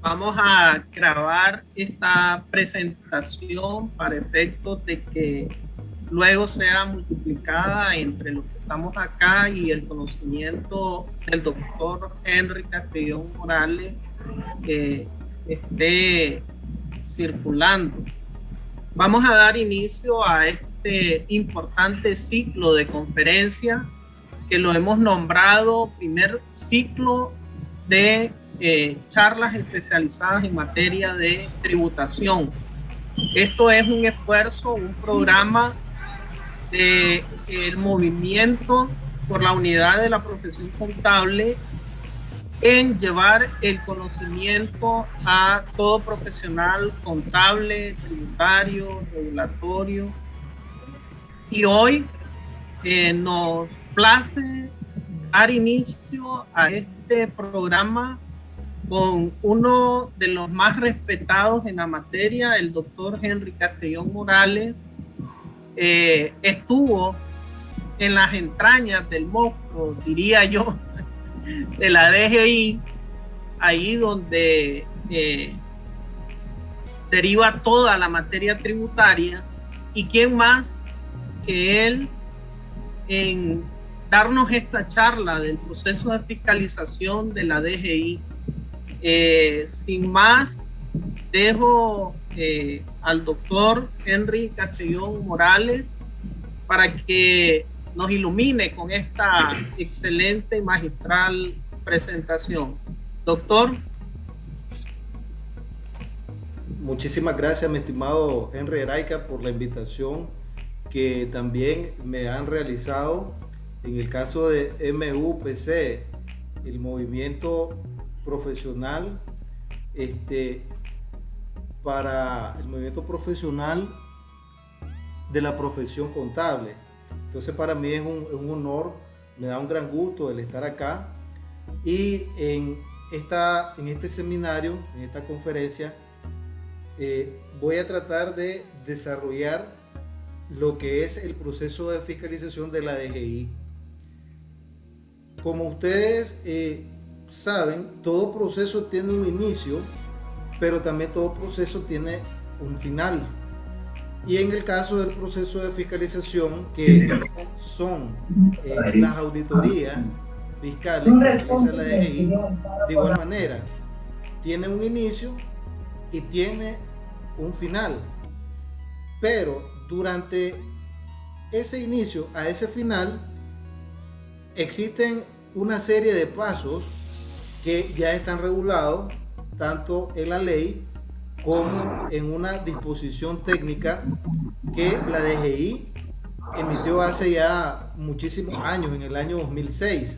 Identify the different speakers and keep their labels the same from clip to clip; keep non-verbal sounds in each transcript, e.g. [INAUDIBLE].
Speaker 1: Vamos a grabar esta presentación para efectos de que luego sea multiplicada entre los que estamos acá y el conocimiento del doctor Henry Castellón Morales que esté circulando. Vamos a dar inicio a este importante ciclo de conferencia que lo hemos nombrado primer ciclo de eh, charlas especializadas en materia de tributación. Esto es un esfuerzo, un programa del el movimiento por la unidad de la profesión contable en llevar el conocimiento a todo profesional contable, tributario, regulatorio. Y hoy eh, nos place dar inicio a este programa con uno de los más respetados en la materia, el doctor Henry Castellón Morales. Eh, estuvo en las entrañas del monstruo, diría yo, [LAUGHS] de la DGI, ahí donde eh, deriva toda la materia tributaria. ¿Y quién más que él en darnos esta charla del proceso de fiscalización de la DGI? Eh, sin más, dejo eh, al doctor Henry Castellón Morales para que nos ilumine con esta excelente magistral presentación. Doctor.
Speaker 2: Muchísimas gracias, mi estimado Henry Heraica, por la invitación que también me han realizado en el caso de MUPC, el movimiento profesional este, para el movimiento profesional de la profesión contable. Entonces para mí es un, honor, me da un gran gusto el estar acá y en, esta, en este seminario, en esta conferencia, eh, voy a tratar de desarrollar lo que es el proceso de fiscalización de la DGI. Como ustedes eh, saben, todo proceso tiene un inicio, pero también todo proceso tiene un final. Y en el caso del proceso de fiscalización, que son eh, las auditorías fiscales que la DGI, de igual manera, tiene un inicio y tiene un final. Pero durante ese inicio a ese final, existen una serie de pasos que ya están regulados tanto en la ley como en una disposición técnica que la DGI emitió hace ya muchísimos años, en el año 2006.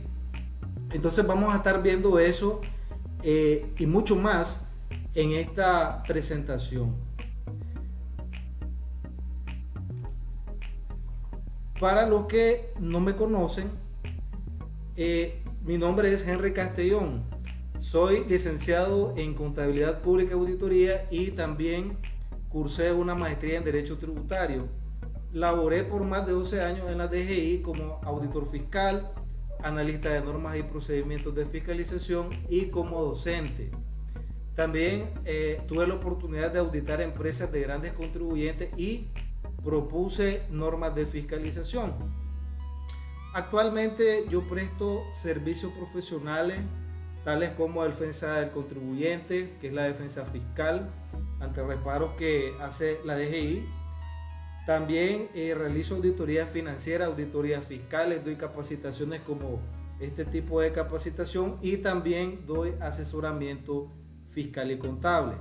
Speaker 2: Entonces vamos a estar viendo eso eh, y mucho más en esta presentación. Para los que no me conocen, eh, mi nombre es Henry Castellón. Soy licenciado en Contabilidad Pública y Auditoría y también cursé una maestría en Derecho Tributario. Laboré por más de 12 años en la DGI como auditor fiscal, analista de normas y procedimientos de fiscalización y como docente. También eh, tuve la oportunidad de auditar empresas de grandes contribuyentes y propuse normas de fiscalización. Actualmente yo presto servicios profesionales tales como defensa del contribuyente, que es la defensa fiscal ante reparos que hace la DGI. También eh, realizo auditorías financieras, auditorías fiscales, doy capacitaciones como este tipo de capacitación y también doy asesoramiento fiscal y contable.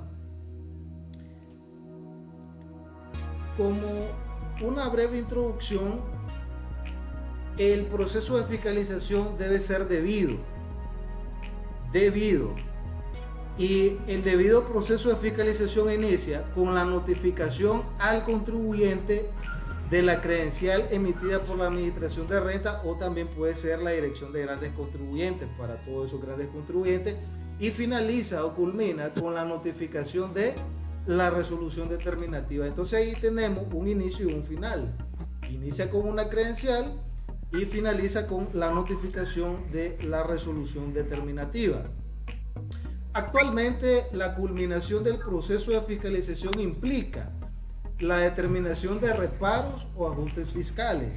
Speaker 2: Como una breve introducción, el proceso de fiscalización debe ser debido debido. Y el debido proceso de fiscalización inicia con la notificación al contribuyente de la credencial emitida por la Administración de Renta o también puede ser la Dirección de Grandes Contribuyentes para todos esos grandes contribuyentes y finaliza o culmina con la notificación de la resolución determinativa. Entonces ahí tenemos un inicio y un final. Inicia con una credencial y finaliza con la notificación de la resolución determinativa. Actualmente, la culminación del proceso de fiscalización implica la determinación de reparos o ajustes fiscales,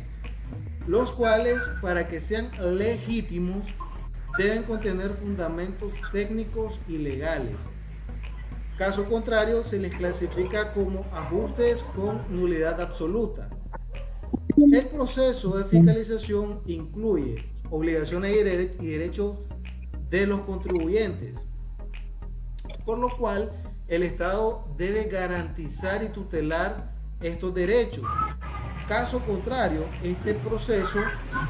Speaker 2: los cuales, para que sean legítimos, deben contener fundamentos técnicos y legales. Caso contrario, se les clasifica como ajustes con nulidad absoluta. El proceso de fiscalización incluye obligaciones y derechos de los contribuyentes, por lo cual el Estado debe garantizar y tutelar estos derechos. Caso contrario, este proceso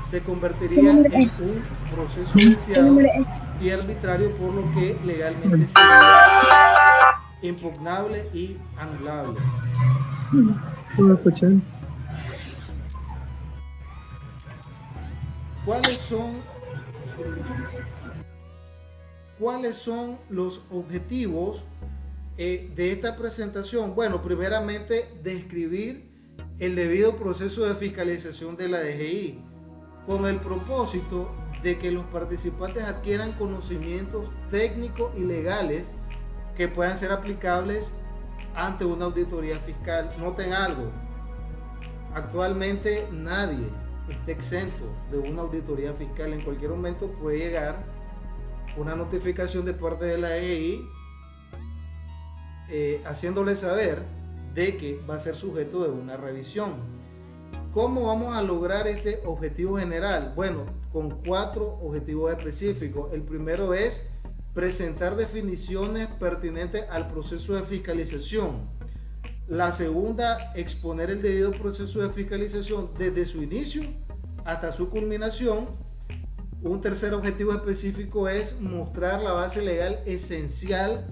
Speaker 2: se convertiría en un proceso judicial y arbitrario, por lo que legalmente sería impugnable y anulable. ¿Cuáles son cuáles son los objetivos eh, de esta presentación? Bueno, primeramente describir el debido proceso de fiscalización de la DGI con el propósito de que los participantes adquieran conocimientos técnicos y legales que puedan ser aplicables ante una auditoría fiscal. Noten algo, actualmente nadie está exento de una auditoría fiscal. En cualquier momento puede llegar una notificación de parte de la EI eh, haciéndole saber de que va a ser sujeto de una revisión. ¿Cómo vamos a lograr este objetivo general? Bueno, con cuatro objetivos específicos. El primero es presentar definiciones pertinentes al proceso de fiscalización. La segunda, exponer el debido proceso de fiscalización desde su inicio hasta su culminación. Un tercer objetivo específico es mostrar la base legal esencial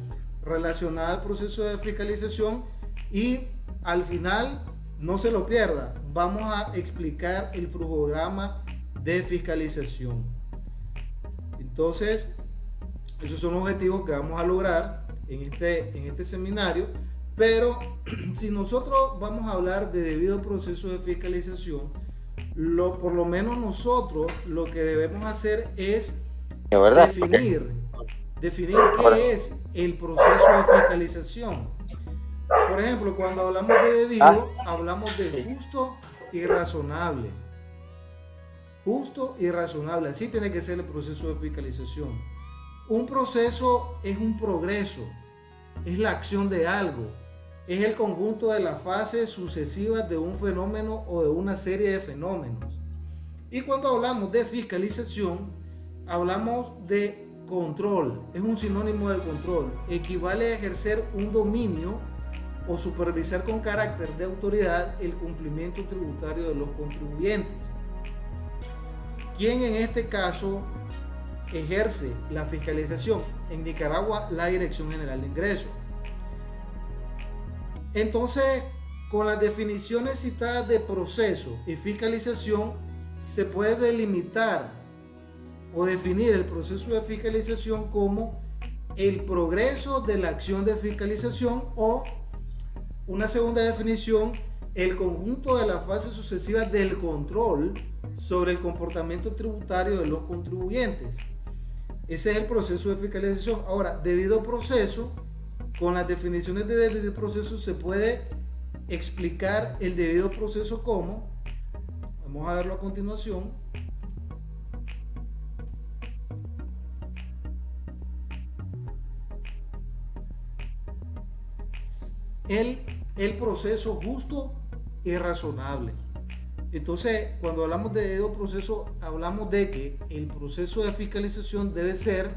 Speaker 2: relacionada al proceso de fiscalización y al final, no se lo pierda, vamos a explicar el flujograma de fiscalización. Entonces, esos son objetivos que vamos a lograr en este, en este seminario, pero [CLEARS THROAT] si nosotros vamos a hablar de debido proceso de fiscalización, lo, por lo menos nosotros lo que debemos hacer es definir, definir qué es el proceso de fiscalización. Por ejemplo, cuando hablamos de debido, ah. hablamos de justo y razonable. Justo y razonable, así tiene que ser el proceso de fiscalización. Un proceso es un progreso, es la acción de algo, es el conjunto de las fases sucesivas de un fenómeno o de una serie de fenómenos. Y cuando hablamos de fiscalización, hablamos de control, es un sinónimo de control, equivale a ejercer un dominio o supervisar con carácter de autoridad el cumplimiento tributario de los contribuyentes. ¿Quién en este caso ejerce la fiscalización? En Nicaragua, la Dirección General de Ingresos. Entonces, con las definiciones citadas de proceso y fiscalización, se puede delimitar o definir el proceso de fiscalización como el progreso de la acción de fiscalización o una segunda definición, el conjunto de las fases sucesivas del control sobre el comportamiento tributario de los contribuyentes. Ese es el proceso de fiscalización. Ahora, debido proceso con las definiciones de debido proceso se puede explicar el debido proceso como, vamos a verlo a continuación, el, el proceso justo y razonable. Entonces, cuando hablamos de debido proceso, hablamos de que el proceso de fiscalización debe ser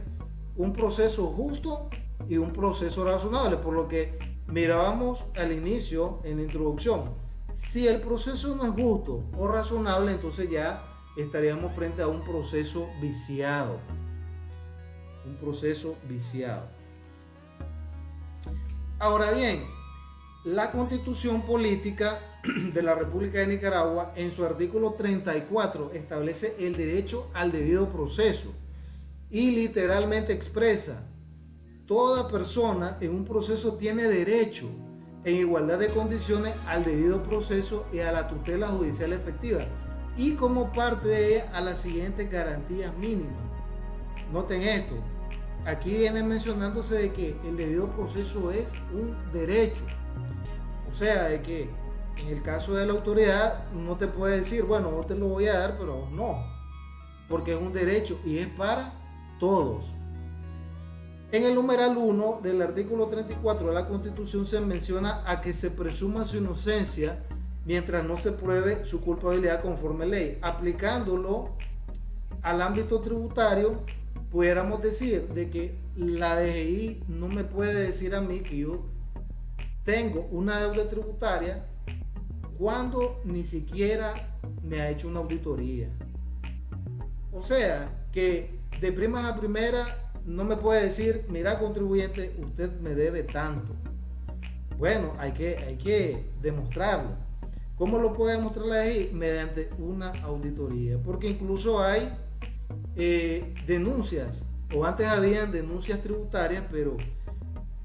Speaker 2: un proceso justo y un proceso razonable, por lo que mirábamos al inicio en la introducción. Si el proceso no es justo o razonable, entonces ya estaríamos frente a un proceso viciado. Un proceso viciado. Ahora bien, la constitución política de la República de Nicaragua en su artículo 34 establece el derecho al debido proceso y literalmente expresa Toda persona en un proceso tiene derecho en igualdad de condiciones al debido proceso y a la tutela judicial efectiva y como parte de ella a las siguientes garantías mínimas. Noten esto, aquí viene mencionándose de que el debido proceso es un derecho. O sea, de que en el caso de la autoridad no te puede decir, bueno, no te lo voy a dar, pero no, porque es un derecho y es para todos. En el numeral 1 del artículo 34 de la Constitución se menciona a que se presuma su inocencia mientras no se pruebe su culpabilidad conforme ley. Aplicándolo al ámbito tributario, pudiéramos decir de que la DGI no me puede decir a mí que yo tengo una deuda tributaria cuando ni siquiera me ha hecho una auditoría. O sea, que de primas a primera no me puede decir, mira contribuyente, usted me debe tanto. Bueno, hay que, hay que demostrarlo. ¿Cómo lo puede demostrar la DGI? Mediante una auditoría. Porque incluso hay eh, denuncias, o antes habían denuncias tributarias, pero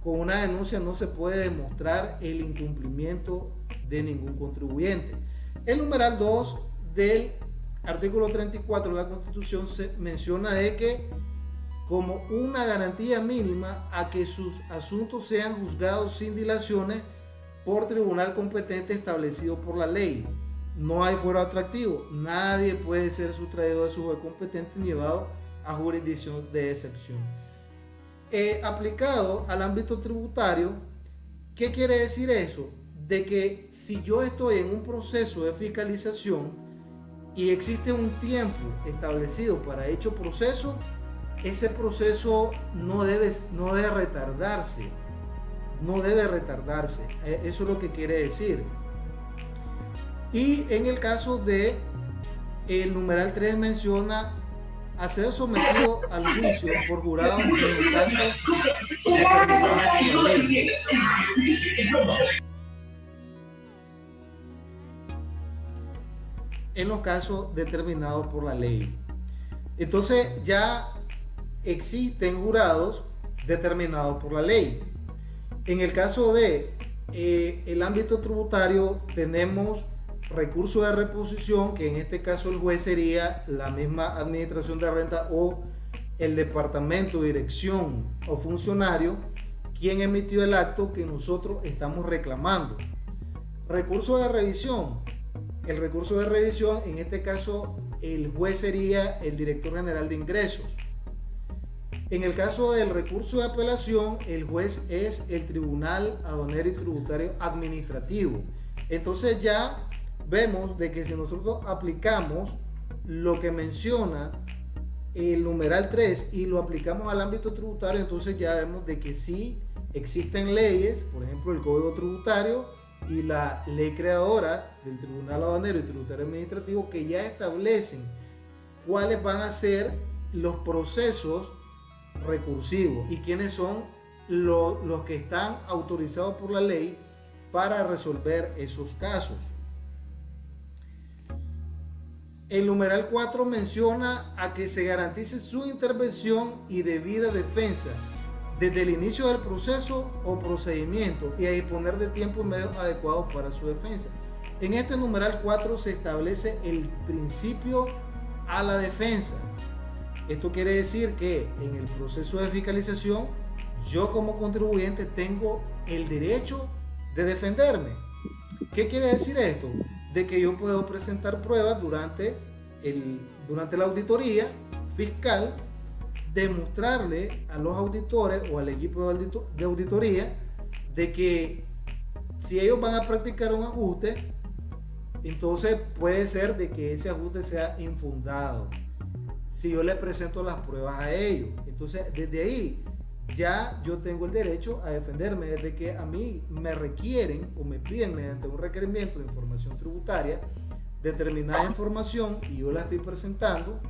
Speaker 2: con una denuncia no se puede demostrar el incumplimiento de ningún contribuyente. El numeral 2 del artículo 34 de la Constitución se menciona de que como una garantía mínima a que sus asuntos sean juzgados sin dilaciones por tribunal competente establecido por la ley. No hay fuero atractivo. Nadie puede ser sustraído de su juez competente ni llevado a jurisdicción de excepción. Aplicado al ámbito tributario, ¿qué quiere decir eso? De que si yo estoy en un proceso de fiscalización y existe un tiempo establecido para hecho proceso, ese proceso no debe, no debe retardarse. No debe retardarse. E, eso es lo que quiere decir. Y en el caso de el numeral 3 menciona a ser sometido al juicio por jurado en el caso en los casos determinados por la ley. Entonces ya existen jurados determinados por la ley. En el caso de eh, el ámbito tributario tenemos recurso de reposición, que en este caso el juez sería la misma administración de renta o el departamento, dirección o funcionario, quien emitió el acto que nosotros estamos reclamando. Recurso de revisión. El recurso de revisión, en este caso, el juez sería el director general de ingresos. En el caso del recurso de apelación, el juez es el Tribunal Aduanero y Tributario Administrativo. Entonces ya vemos de que si nosotros aplicamos lo que menciona el numeral 3 y lo aplicamos al ámbito tributario, entonces ya vemos de que sí existen leyes, por ejemplo el Código Tributario y la ley creadora del Tribunal Aduanero y Tributario Administrativo que ya establecen cuáles van a ser los procesos recursivos y quiénes son los que están autorizados por la ley para resolver esos casos. El numeral 4 menciona a que se garantice su intervención y debida defensa desde el inicio del proceso o procedimiento y a disponer de tiempo y medios adecuados para su defensa. En este numeral 4 se establece el principio a la defensa esto quiere decir que en el proceso de fiscalización yo como contribuyente tengo el derecho de defenderme. ¿Qué quiere decir esto? De que yo puedo presentar pruebas durante, el, durante la auditoría fiscal, demostrarle a los auditores o al equipo de auditoría de que si ellos van a practicar un ajuste, entonces puede ser de que ese ajuste sea infundado si yo le presento las pruebas a ellos. Entonces, desde ahí ya yo tengo el derecho a defenderme desde que a mí me requieren o me piden mediante un requerimiento de información tributaria determinada información y yo la estoy presentando.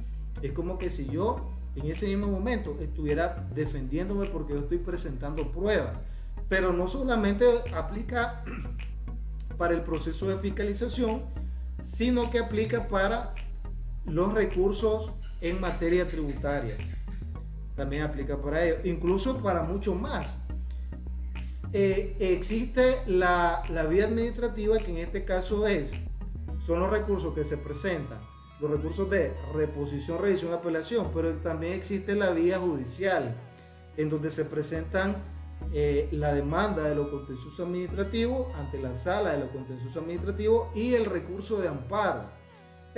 Speaker 2: Es como que si yo en ese mismo momento estuviera defendiéndome porque yo estoy presentando pruebas. Pero no solamente aplica [CLEARS THROAT] para el proceso de fiscalización, sino que aplica para los recursos en materia tributaria. También aplica para ello, incluso para mucho más. Eh, existe la, la, vía administrativa que en este caso es, son los recursos que se presentan, los recursos de reposición, revisión, apelación, pero también existe la vía judicial. en donde se presentan eh, la demanda de lo contencioso administrativo ante la sala de lo contencioso administrativo y el recurso de amparo.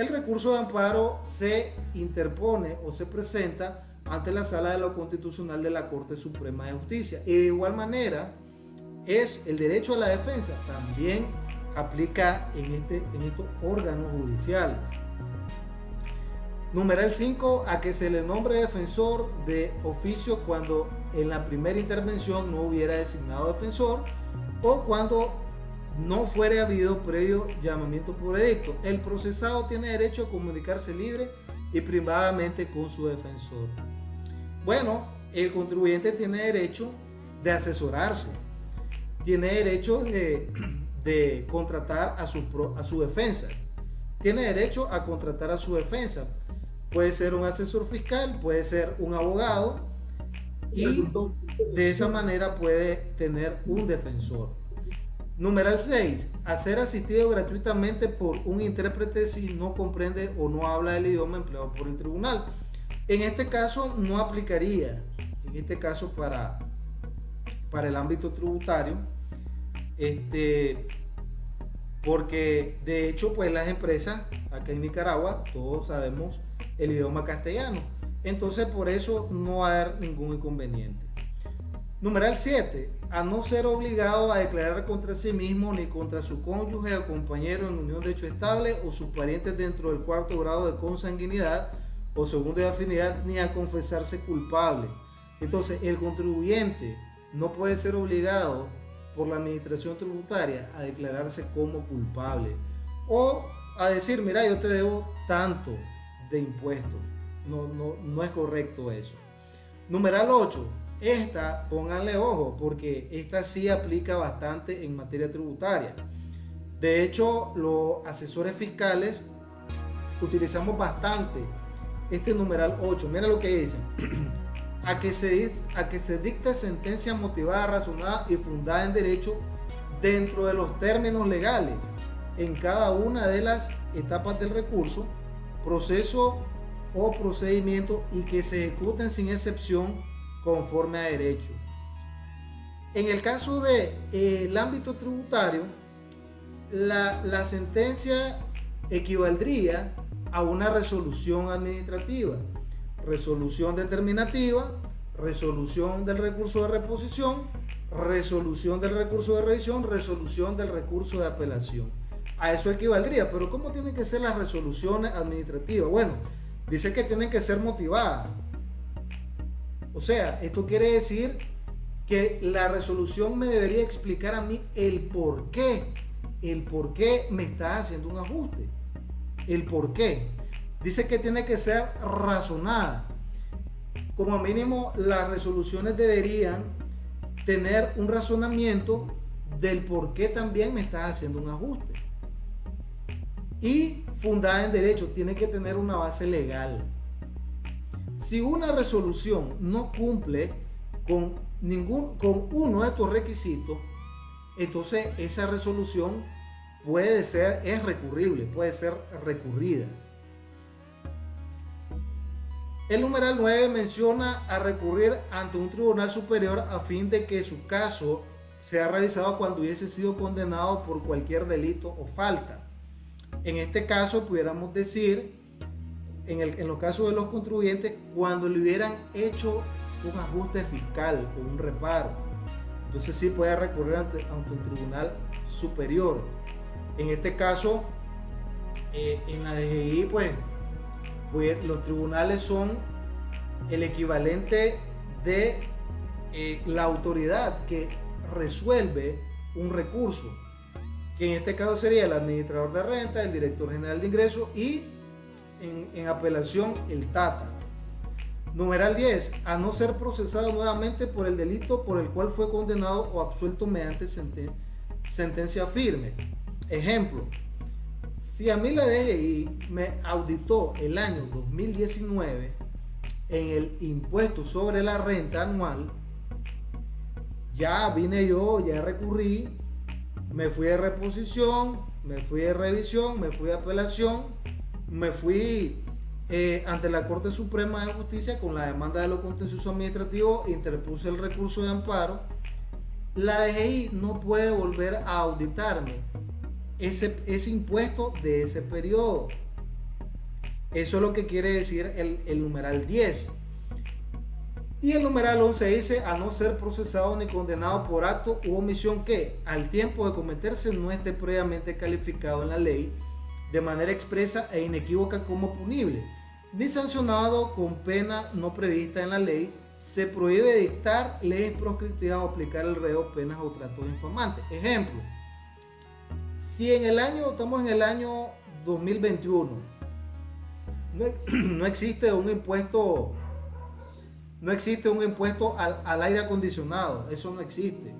Speaker 2: El recurso de amparo se interpone o se presenta ante la sala de lo constitucional de la Corte Suprema de Justicia. Y de igual manera, es el derecho a la defensa también aplica en, este, en estos órganos judiciales. Numeral 5, a que se le nombre defensor de oficio cuando en la primera intervención no hubiera designado defensor o cuando no fuera habido previo llamamiento por edicto. El procesado tiene derecho a comunicarse libre y privadamente con su defensor. Bueno, el contribuyente tiene derecho de asesorarse, tiene derecho de, [CLEARS THROAT] contratar a su, a su defensa, tiene derecho a contratar a su defensa Puede ser un asesor fiscal, puede ser un abogado y de esa manera puede tener un defensor. Numeral 6. Hacer asistido gratuitamente por un intérprete si no comprende o no habla el idioma empleado por el tribunal. En este caso no aplicaría, en este caso para, para el ámbito tributario, este, porque de hecho pues las empresas acá en Nicaragua, todos sabemos, el idioma castellano. Entonces por eso no va a haber ningún inconveniente. Numeral 7. A no ser obligado a declarar contra sí mismo ni contra su cónyuge o compañero en unión de hecho estable o sus parientes dentro del cuarto grado de consanguinidad o segundo de afinidad ni a confesarse culpable. Entonces el contribuyente no puede ser obligado por la administración tributaria a declararse como culpable o a decir, mira, yo te debo tanto, de impuestos. No, no, no es correcto eso. Numeral 8. Esta, pónganle ojo, porque esta sí aplica bastante en materia tributaria. De hecho, los asesores fiscales utilizamos bastante este numeral 8. Mira lo que dice. [CLEARS THROAT] a, que se, a que se dicte sentencia motivada, razonada y fundada en derecho dentro de los términos legales en cada una de las etapas del recurso proceso o procedimiento y que se ejecuten sin excepción conforme a derecho. En el caso del de, el ámbito tributario, la, la sentencia equivaldría a una resolución administrativa, resolución determinativa, resolución del recurso de reposición, resolución del recurso de revisión, resolución del recurso de apelación a eso equivaldría. Pero ¿cómo tienen que ser las resoluciones administrativas? Bueno, dice que tienen que ser motivadas. O sea, esto quiere decir que la resolución me debería explicar a mí el por qué, el por qué me está haciendo un ajuste, el por qué. Dice que tiene que ser razonada. Como mínimo, las resoluciones deberían tener un razonamiento del por qué también me estás haciendo un ajuste y fundada en derecho, tiene que tener una base legal. Si una resolución no cumple con, ningún, con uno de estos requisitos, entonces esa resolución puede ser, es recurrible, puede ser recurrida. El numeral 9 menciona a recurrir ante un tribunal superior a fin de que su caso sea realizado cuando hubiese sido condenado por cualquier delito o falta. En este caso, pudiéramos decir, en, el, en los casos de los contribuyentes, cuando le hubieran hecho un ajuste fiscal o un reparo, entonces sí puede recurrir ante, un tribunal superior. En este caso, eh, en la DGI, pues, pues, los tribunales son el equivalente de eh, la autoridad que resuelve un recurso que en este caso sería el administrador de renta, el director general de ingresos y en, apelación el TATA. Numeral 10. A no ser procesado nuevamente por el delito por el cual fue condenado o absuelto mediante sentencia firme. Ejemplo. Si a mí la DGI me auditó el año 2019 en el impuesto sobre la renta anual, ya vine yo, ya recurrí me fui de reposición, me fui de revisión, me fui de apelación, me fui eh, ante la Corte Suprema de Justicia con la demanda de los contenciosos administrativos interpuse el recurso de amparo. La DGI no puede volver a auditarme ese, ese impuesto de ese periodo. Eso es lo que quiere decir el, el numeral 10. Y el numeral 11 dice, a no ser procesado ni condenado por acto u omisión que, al tiempo de cometerse, no esté previamente calificado en la ley de manera expresa e inequívoca como punible ni sancionado con pena no prevista en la ley, se prohíbe dictar leyes proscriptivas o aplicar el reo penas o tratos infamantes. Ejemplo, si en el año, estamos en el año 2021, [CLEARS THROAT] no, existe un impuesto, no existe un impuesto al, aire acondicionado, eso no existe.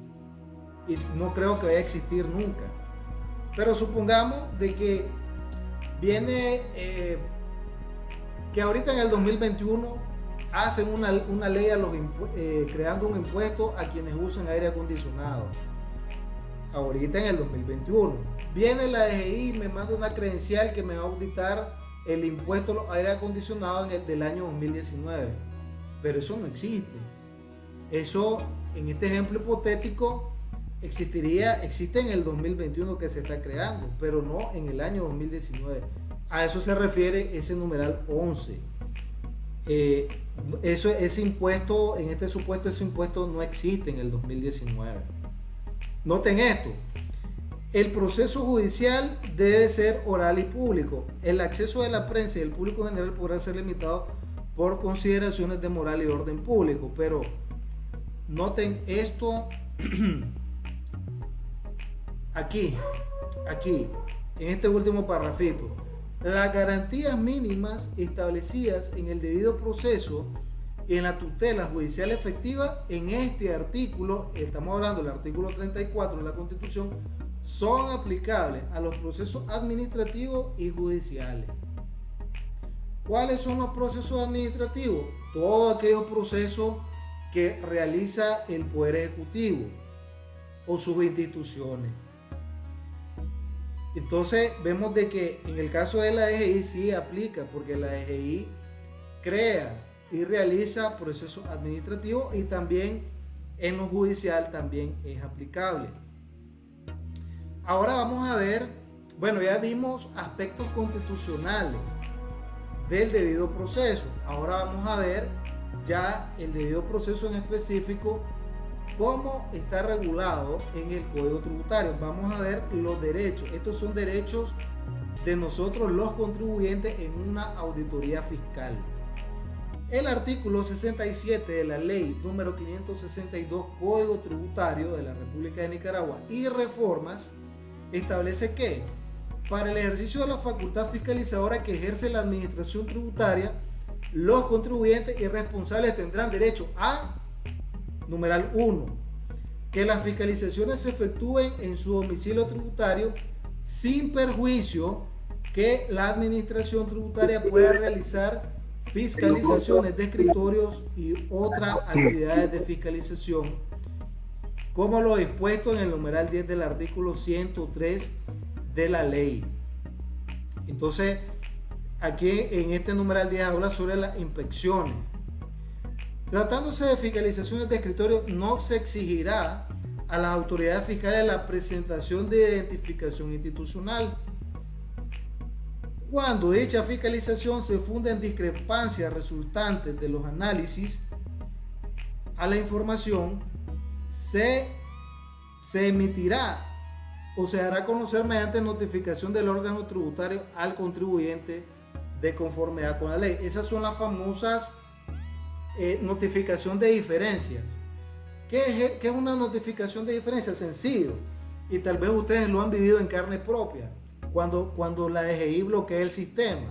Speaker 2: Y no creo que vaya a existir nunca. Pero supongamos de que viene eh, que ahorita en el 2021 hacen una, ley a los eh, creando un impuesto a quienes usan aire acondicionado. Ahorita en el 2021. Viene la DGI y me manda una credencial que me va a auditar el impuesto a los aire acondicionados en el del año 2019. Pero eso no existe. Eso, en este ejemplo hipotético, existiría, existe en el 2021 que se está creando, pero no en el año 2019. A eso se refiere ese numeral 11. Eh, eso, ese impuesto, en este supuesto, ese impuesto no existe en el 2019. Noten esto. El proceso judicial debe ser oral y público. El acceso de la prensa y el público general podrá ser limitado por consideraciones de moral y orden público. Pero noten esto [CLEARS THROAT] aquí, aquí, en este último parrafito las garantías mínimas establecidas en el debido proceso en la tutela judicial efectiva en este artículo, estamos hablando del artículo 34 de la Constitución, son aplicables a los procesos administrativos y judiciales. ¿Cuáles son los procesos administrativos? Todos aquellos procesos que realiza el Poder Ejecutivo o sus instituciones. Entonces vemos de que en el caso de la DGI sí aplica, porque la DGI crea y realiza procesos administrativos y también en lo judicial también es aplicable. Ahora vamos a ver, bueno, ya vimos aspectos constitucionales del debido proceso. Ahora vamos a ver ya el debido proceso en específico cómo está regulado en el Código Tributario. Vamos a ver los derechos. Estos son derechos de nosotros los contribuyentes en una auditoría fiscal. El artículo 67 de la ley número 562 Código Tributario de la República de Nicaragua y reformas establece que para el ejercicio de la facultad fiscalizadora que ejerce la administración tributaria, los contribuyentes y responsables tendrán derecho a Numeral 1. Que las fiscalizaciones se efectúen en su domicilio tributario sin perjuicio que la administración tributaria pueda realizar fiscalizaciones de escritorios y otras actividades de fiscalización, como lo dispuesto en el numeral 10 del artículo 103 de la ley. Entonces, aquí en este numeral 10 habla sobre las inspecciones. Tratándose de fiscalizaciones de escritorio, no se exigirá a las autoridades fiscales la presentación de identificación institucional. Cuando dicha fiscalización se funda en discrepancias resultantes de los análisis a la información, se, se emitirá o se hará conocer mediante notificación del órgano tributario al contribuyente de conformidad con la ley. Esas son las famosas eh, notificación de diferencias. ¿Qué es, una notificación de diferencias? Sencillo. Y tal vez ustedes lo han vivido en carne propia. Cuando, cuando la DGI bloquea el sistema.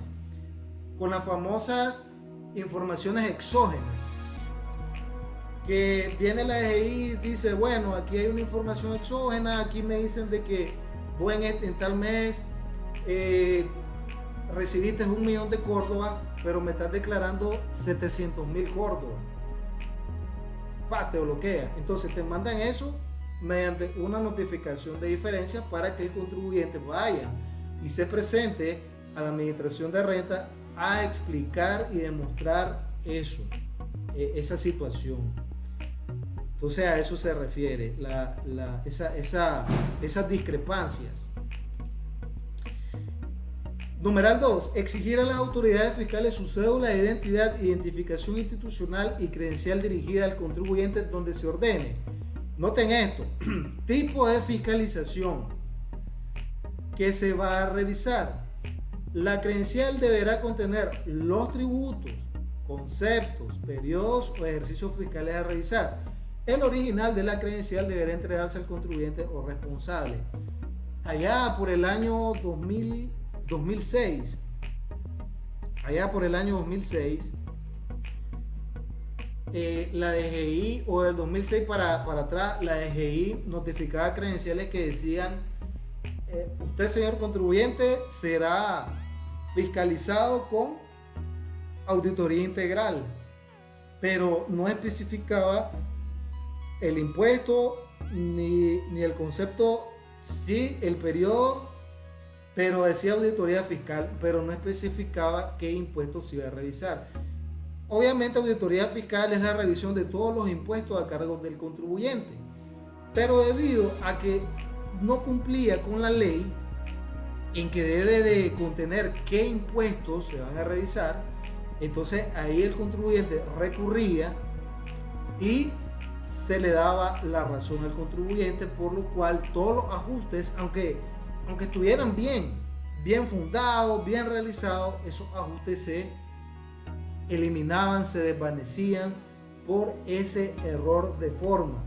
Speaker 2: Con las famosas informaciones exógenas. Que viene la DGI y dice, bueno, aquí hay una información exógena, aquí me dicen de que buen en, tal mes eh, recibiste un millón de Córdoba, pero me estás declarando 700 mil Córdoba. Pa, te bloquea. Entonces te mandan eso mediante una notificación de diferencia para que el contribuyente vaya y se presente a la administración de renta a explicar y demostrar eso, e, esa situación. Entonces a eso se refiere, esas discrepancias. Numeral 2. Exigir a las autoridades fiscales su cédula de identidad, identificación institucional y credencial dirigida al contribuyente donde se ordene. Noten esto. [CLEARS THROAT] tipo de fiscalización que se va a revisar. La credencial deberá contener los tributos, conceptos, periodos o ejercicios fiscales a revisar. El original de la credencial deberá entregarse al contribuyente o responsable. Allá por el año 2000 2006, allá por el año 2006, eh, la DGI o del 2006 para, para atrás, la DGI notificaba credenciales que decían, eh, usted señor contribuyente será fiscalizado con auditoría integral, pero no especificaba el impuesto ni, ni el concepto, si el periodo pero decía auditoría fiscal, pero no especificaba qué impuestos se iba a revisar. Obviamente auditoría fiscal es la revisión de todos los impuestos a cargo del contribuyente, pero debido a que no cumplía con la ley en que debe de contener qué impuestos se van a revisar, entonces ahí el contribuyente recurría y se le daba la razón al contribuyente, por lo cual todos los ajustes, aunque aunque estuvieran bien, bien fundados, bien realizados, esos ajustes se eliminaban, se desvanecían por ese error de forma.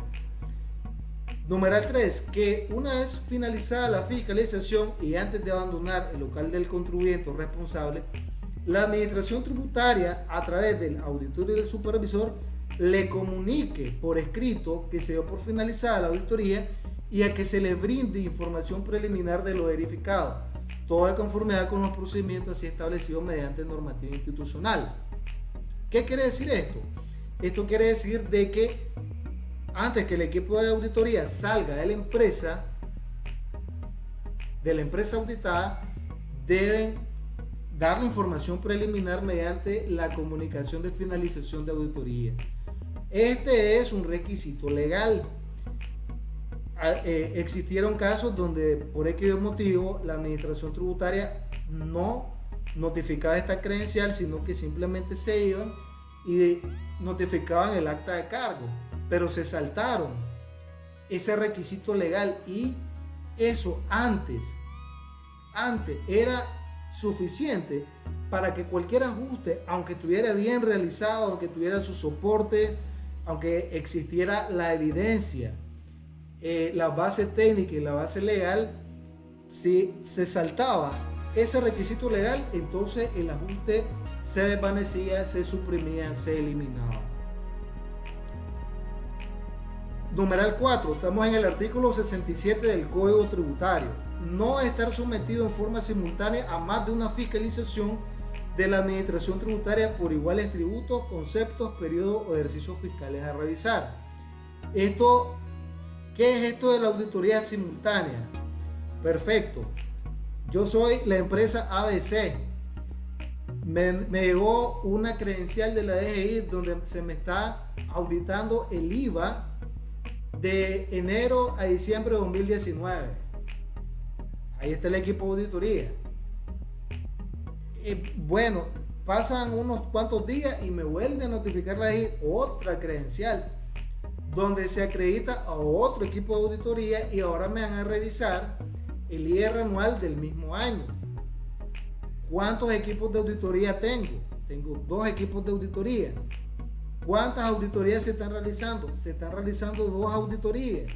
Speaker 2: Numeral 3, que una vez finalizada la fiscalización y antes de abandonar el local del contribuyente responsable, la administración tributaria a través del auditor y del supervisor le comunique por escrito que se dio por finalizada la auditoría y a que se le brinde información preliminar de lo verificado, todo de conformidad con los procedimientos así establecidos mediante normativa institucional. ¿Qué quiere decir esto? Esto quiere decir de que antes que el equipo de auditoría salga de la empresa, de la empresa auditada, deben dar la información preliminar mediante la comunicación de finalización de auditoría. Este es un requisito legal eh, existieron casos donde por X motivo la administración tributaria no notificaba esta credencial, sino que simplemente se iban y notificaban el acta de cargo, pero se saltaron ese requisito legal y eso antes, antes era suficiente para que cualquier ajuste, aunque estuviera bien realizado, aunque tuviera su soporte, aunque existiera la evidencia eh, la base técnica y la base legal, si se saltaba ese requisito legal, entonces el ajuste se desvanecía, se suprimía, se eliminaba. Numeral 4, estamos en el artículo 67 del Código Tributario. No estar sometido en forma simultánea a más de una fiscalización de la Administración Tributaria por iguales tributos, conceptos, periodos o ejercicios fiscales a revisar. Esto ¿Qué es esto de la auditoría simultánea? Perfecto. Yo soy la empresa ABC. Me, llegó una credencial de la DGI donde se me está auditando el IVA de enero a diciembre de 2019. Ahí está el equipo de auditoría. bueno, pasan unos cuantos días y me vuelve a notificar la DGI otra credencial donde se acredita a otro equipo de auditoría y ahora me van a revisar el IR anual del mismo año. ¿Cuántos equipos de auditoría tengo? Tengo dos equipos de auditoría. ¿Cuántas auditorías se están realizando? Se están realizando dos auditorías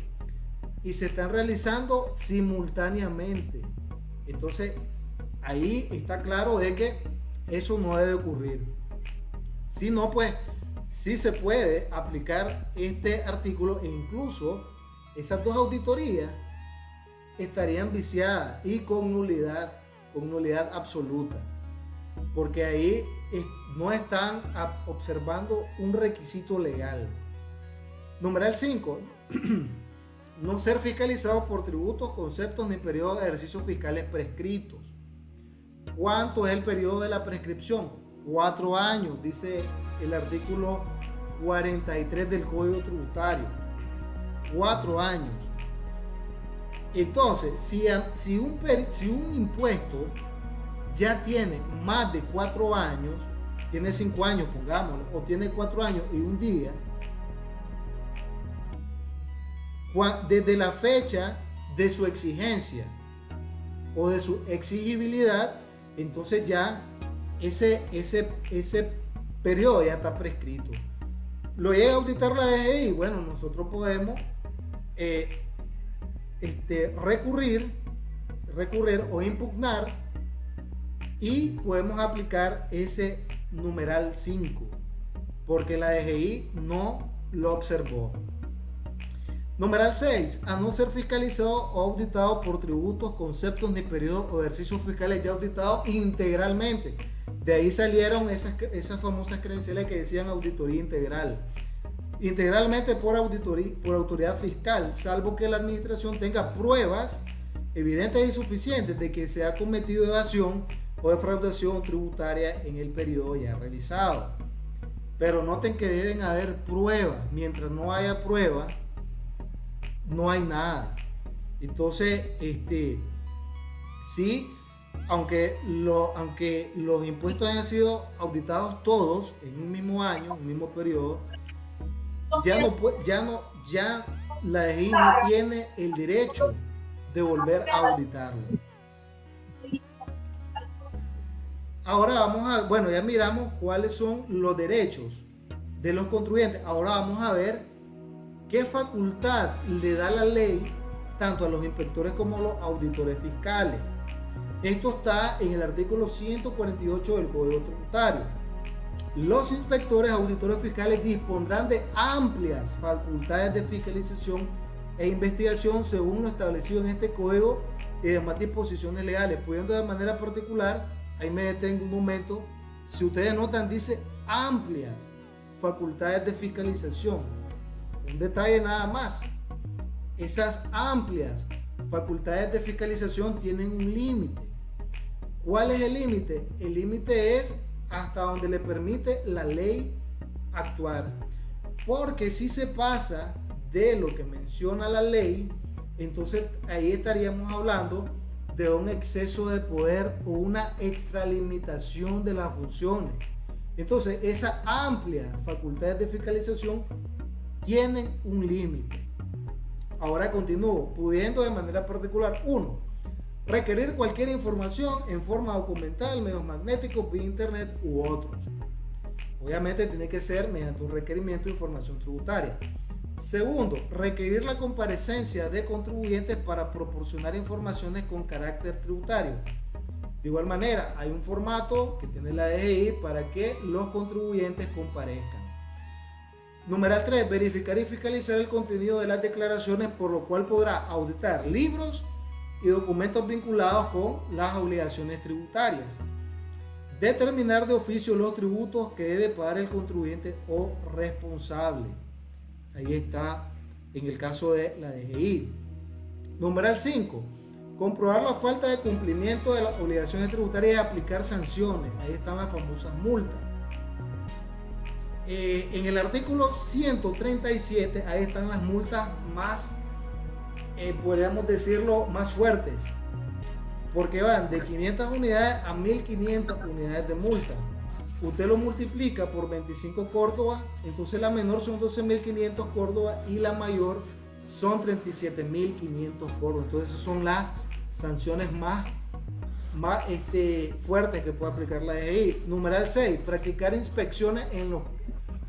Speaker 2: y se están realizando simultáneamente. Entonces, ahí está claro de que eso no debe ocurrir. Si no, pues sí se puede aplicar este artículo e incluso esas dos auditorías estarían viciadas y con nulidad, con nulidad absoluta, porque ahí no están observando un requisito legal. Numeral 5. [CLEARS THROAT] no ser fiscalizado por tributos, conceptos ni periodos de ejercicios fiscales prescritos. ¿Cuánto es el periodo de la prescripción? Cuatro años, dice el artículo 43 del Código Tributario. Cuatro años. Entonces, si, si, un, si un impuesto ya tiene más de cuatro años, tiene cinco años, pongámoslo, o tiene cuatro años y un día, desde la fecha de su exigencia o de su exigibilidad, entonces ya ese, ese, ese periodo ya está prescrito. Lo llega a auditar la DGI, bueno, nosotros podemos eh, este, recurrir, recurrir o impugnar y podemos aplicar ese numeral 5 porque la DGI no lo observó. Numeral 6. A no ser fiscalizado o auditado por tributos, conceptos ni periodos o ejercicios fiscales ya auditados integralmente. De ahí salieron esas, esas famosas credenciales que decían auditoría integral. Integralmente por, auditoría, por autoridad fiscal, salvo que la administración tenga pruebas evidentes y suficientes de que se ha cometido evasión o defraudación tributaria en el periodo ya realizado. Pero noten que deben haber pruebas. Mientras no haya pruebas, no hay nada. Entonces, este, sí, aunque, lo, aunque los impuestos hayan sido auditados todos en un mismo año, en un mismo periodo, ya no, ya no, ya la DGI no tiene el derecho de volver a auditarlo. Ahora vamos a, bueno, ya miramos cuáles son los derechos de los contribuyentes. Ahora vamos a ver qué facultad le da la ley tanto a los inspectores como a los auditores fiscales. Esto está en el artículo 148 del Código Tributario. Los inspectores auditores fiscales dispondrán de amplias facultades de fiscalización e investigación según lo establecido en este código y demás disposiciones legales, pudiendo de manera particular ahí me detengo un momento, si ustedes notan dice amplias facultades de fiscalización. Un detalle nada más, esas amplias facultades de fiscalización tienen un límite. ¿Cuál es el límite? El límite es hasta donde le permite la ley actuar. Porque si se pasa de lo que menciona la ley, entonces ahí estaríamos hablando de un exceso de poder o una extralimitación de las funciones. Entonces, esa amplia facultad de fiscalización tienen un límite. Ahora continúo, pudiendo de manera particular, uno, requerir cualquier información en forma documental, medios magnéticos, vía internet u otros. Obviamente tiene que ser mediante un requerimiento de información tributaria. Segundo, requerir la comparecencia de contribuyentes para proporcionar informaciones con carácter tributario. De igual manera, hay un formato que tiene la DGI para que los contribuyentes comparezcan. Numeral 3. Verificar y fiscalizar el contenido de las declaraciones, por lo cual podrá auditar libros y documentos vinculados con las obligaciones tributarias. Determinar de oficio los tributos que debe pagar el contribuyente o responsable. Ahí está en el caso de la DGI. Numeral 5. Comprobar la falta de cumplimiento de las obligaciones tributarias y aplicar sanciones. Ahí están las famosas multas. Eh, en el artículo 137, ahí están las multas más, eh, podríamos decirlo, más fuertes. Porque van de 500 unidades a 1500 unidades de multa usted lo multiplica por 25 Córdoba, entonces la menor son 12.500 Córdoba y la mayor son 37.500 Córdoba. Entonces esas son las sanciones más, más este, fuertes que puede aplicar la DGI. Numeral 6, practicar inspecciones en, los,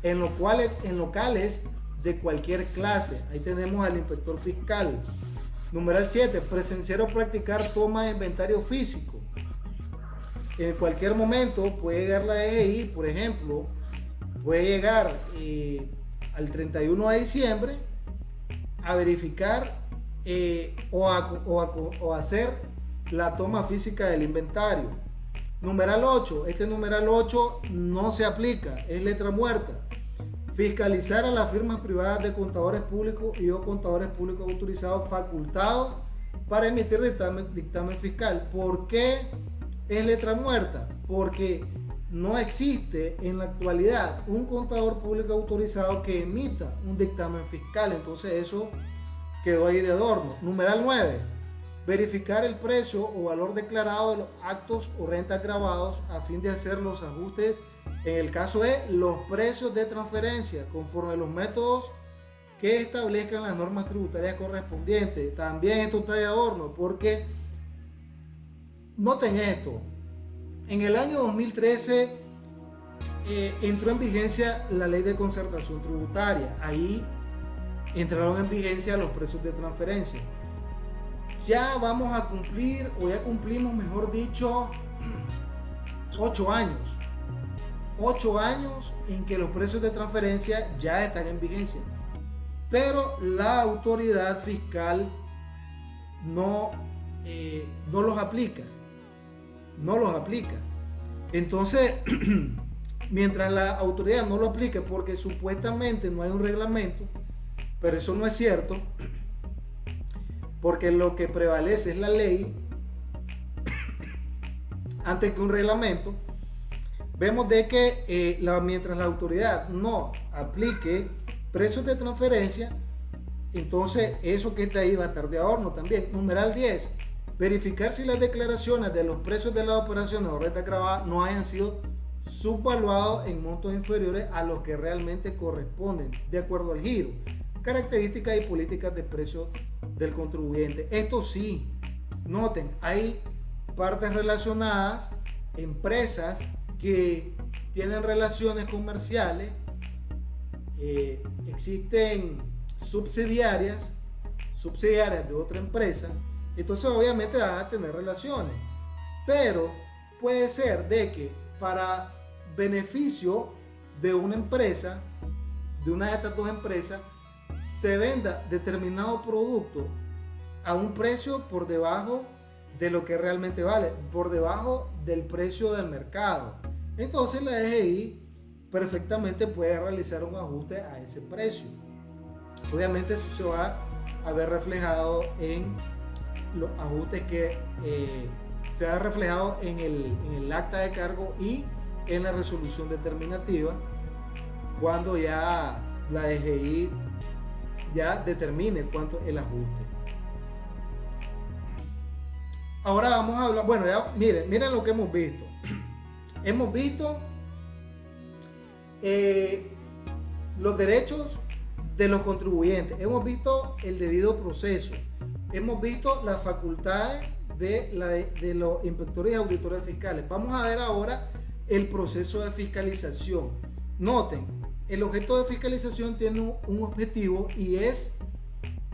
Speaker 2: en, los cuales, en locales de cualquier clase. Ahí tenemos al inspector fiscal. Numeral 7, presenciar o practicar toma de inventario físico en cualquier momento puede llegar la DGI, por ejemplo, puede llegar eh, al 31 de diciembre a verificar eh, o, o, hacer la toma física del inventario. Numeral 8, este numeral 8 no se aplica, es letra muerta. Fiscalizar a las firmas privadas de contadores públicos y o contadores públicos autorizados facultados para emitir dictamen, fiscal. ¿Por qué es letra muerta porque no existe en la actualidad un contador público autorizado que emita un dictamen fiscal. Entonces eso quedó ahí de adorno. Numeral 9. Verificar el precio o valor declarado de los actos o rentas grabados a fin de hacer los ajustes en el caso de los precios de transferencia conforme los métodos que establezcan las normas tributarias correspondientes. También esto está de adorno porque noten esto. En el año 2013 eh, entró en vigencia la ley de concertación tributaria. Ahí entraron en vigencia los precios de transferencia. Ya vamos a cumplir, o ya cumplimos, mejor dicho, [CLEARS THROAT] ocho años. Ocho años en que los precios de transferencia ya están en vigencia pero la autoridad fiscal no, eh, no los aplica. No los aplica. Entonces, [CLEARS THROAT] mientras la autoridad no lo aplique porque supuestamente no hay un reglamento, pero eso no es cierto, [CLEARS THROAT] porque lo que prevalece es la ley [CLEARS THROAT] antes que un reglamento, vemos de que eh, la, mientras la autoridad no aplique precios de transferencia, entonces eso que está ahí va a estar de ahorro también. Numeral 10, verificar si las declaraciones de los precios de las operaciones o rentas grabadas no hayan sido subvaluados en montos inferiores a los que realmente corresponden, de acuerdo al giro, características y políticas de precio del contribuyente. Esto sí, noten, hay partes relacionadas, empresas que tienen relaciones comerciales eh, existen subsidiarias, subsidiarias de otra empresa, entonces obviamente van a tener relaciones. Pero puede ser de que para beneficio de una empresa, de una de estas dos empresas, se venda determinado producto a un precio por debajo de lo que realmente vale, por debajo del precio del mercado. Entonces la DGI perfectamente puede realizar un ajuste a ese precio. Obviamente eso se va a ver reflejado en los ajustes que eh, se ha reflejado en el, acta de cargo y en la resolución determinativa cuando ya la DGI ya determine cuánto el ajuste. Ahora vamos a hablar, bueno, ya miren, miren lo que hemos visto. Hemos visto eh, los derechos de los contribuyentes. Hemos visto el debido proceso. Hemos visto las facultades de, los inspectores y auditores fiscales. Vamos a ver ahora el proceso de fiscalización. Noten, el objeto de fiscalización tiene un objetivo y es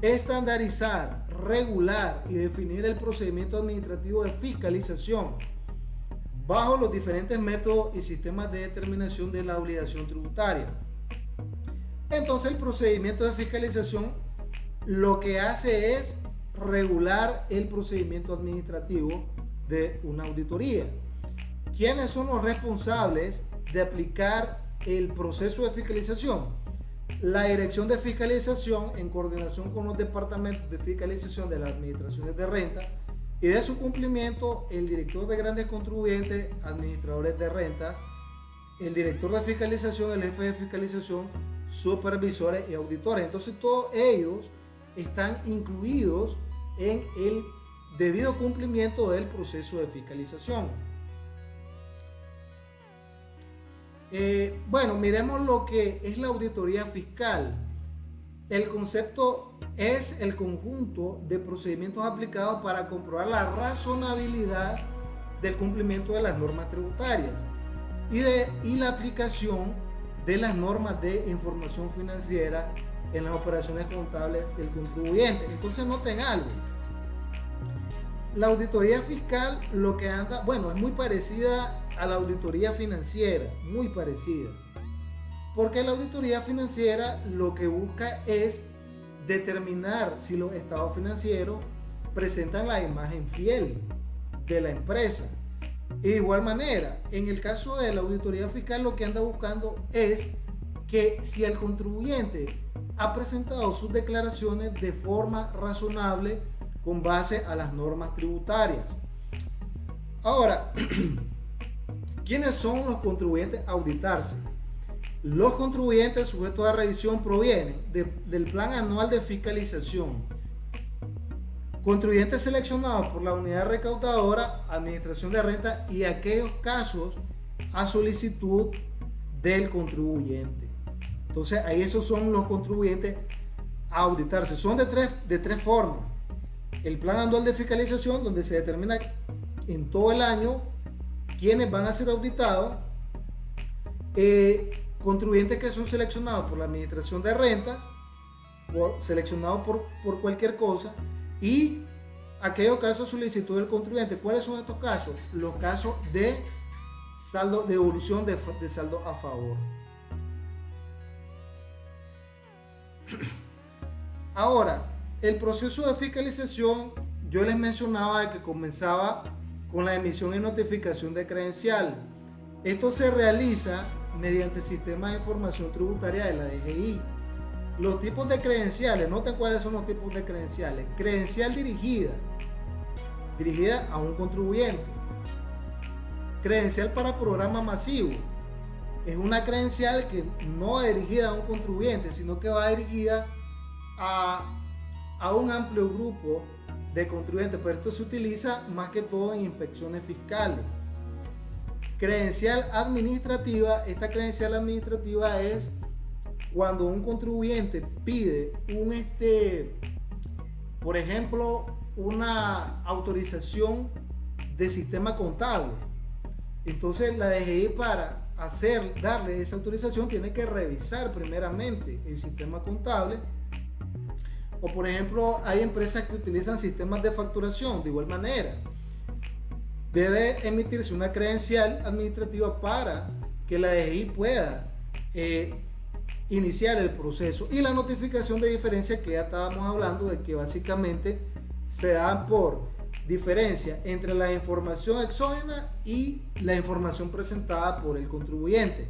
Speaker 2: estandarizar, regular y definir el procedimiento administrativo de fiscalización bajo los diferentes métodos y sistemas de determinación de la obligación tributaria. Entonces el procedimiento de fiscalización lo que hace es regular el procedimiento administrativo de una auditoría. ¿Quiénes son los responsables de aplicar el proceso de fiscalización? La Dirección de Fiscalización en coordinación con los departamentos de fiscalización de las administraciones de renta y de su cumplimiento el director de grandes contribuyentes, administradores de rentas, el director de fiscalización, el jefe de fiscalización, supervisores y auditores. Entonces todos ellos están incluidos en el debido cumplimiento del proceso de fiscalización. Eh, bueno, miremos lo que es la auditoría fiscal. El concepto es el conjunto de procedimientos aplicados para comprobar la razonabilidad del cumplimiento de las normas tributarias y, de, y la aplicación de las normas de información financiera en las operaciones contables del contribuyente. Entonces noten algo. La auditoría fiscal lo que anda, bueno, es muy parecida a la auditoría financiera, muy parecida. Porque la auditoría financiera lo que busca es determinar si los estados financieros presentan la imagen fiel de la empresa. de igual manera, en el caso de la auditoría fiscal lo que anda buscando es que si el contribuyente ha presentado sus declaraciones de forma razonable con base a las normas tributarias. Ahora, [CLEARS THROAT] ¿quiénes son los contribuyentes a auditarse? Los contribuyentes sujetos a revisión provienen del Plan Anual de Fiscalización. Contribuyentes seleccionados por la unidad recaudadora, Administración de Renta y aquellos casos a solicitud del contribuyente. Entonces, ahí esos son los contribuyentes a auditarse. Son de tres, de tres formas. El plan anual de fiscalización, donde se determina en todo el año quiénes van a ser auditados. Eh, contribuyentes que son seleccionados por la administración de rentas, seleccionados por, por cualquier cosa, y aquellos casos solicitud del contribuyente. ¿Cuáles son estos casos? Los casos de saldo de, de saldo a favor. [CLEARS THROAT] Ahora, el proceso de fiscalización, yo les mencionaba que comenzaba con la emisión y notificación de credencial. Esto se realiza mediante el sistema de información tributaria de la DGI. Los tipos de credenciales, noten cuáles son los tipos de credenciales. Credencial dirigida, dirigida a un contribuyente Credencial para programa masivo. Es una credencial que no va dirigida a un contribuyente, sino que va dirigida a, a un amplio grupo de contribuyentes, pero esto se utiliza más que todo en inspecciones fiscales. Credencial administrativa, esta credencial administrativa es cuando un contribuyente pide un este, por ejemplo, una autorización de sistema contable. Entonces la DGI para hacer, darle esa autorización tiene que revisar primeramente el sistema contable. O por ejemplo, hay empresas que utilizan sistemas de facturación de igual manera. Debe emitirse una credencial administrativa para que la DGI pueda eh, iniciar el proceso. Y la notificación de diferencia que ya estábamos hablando de que básicamente se da por diferencia entre la información exógena y la información presentada por el contribuyente.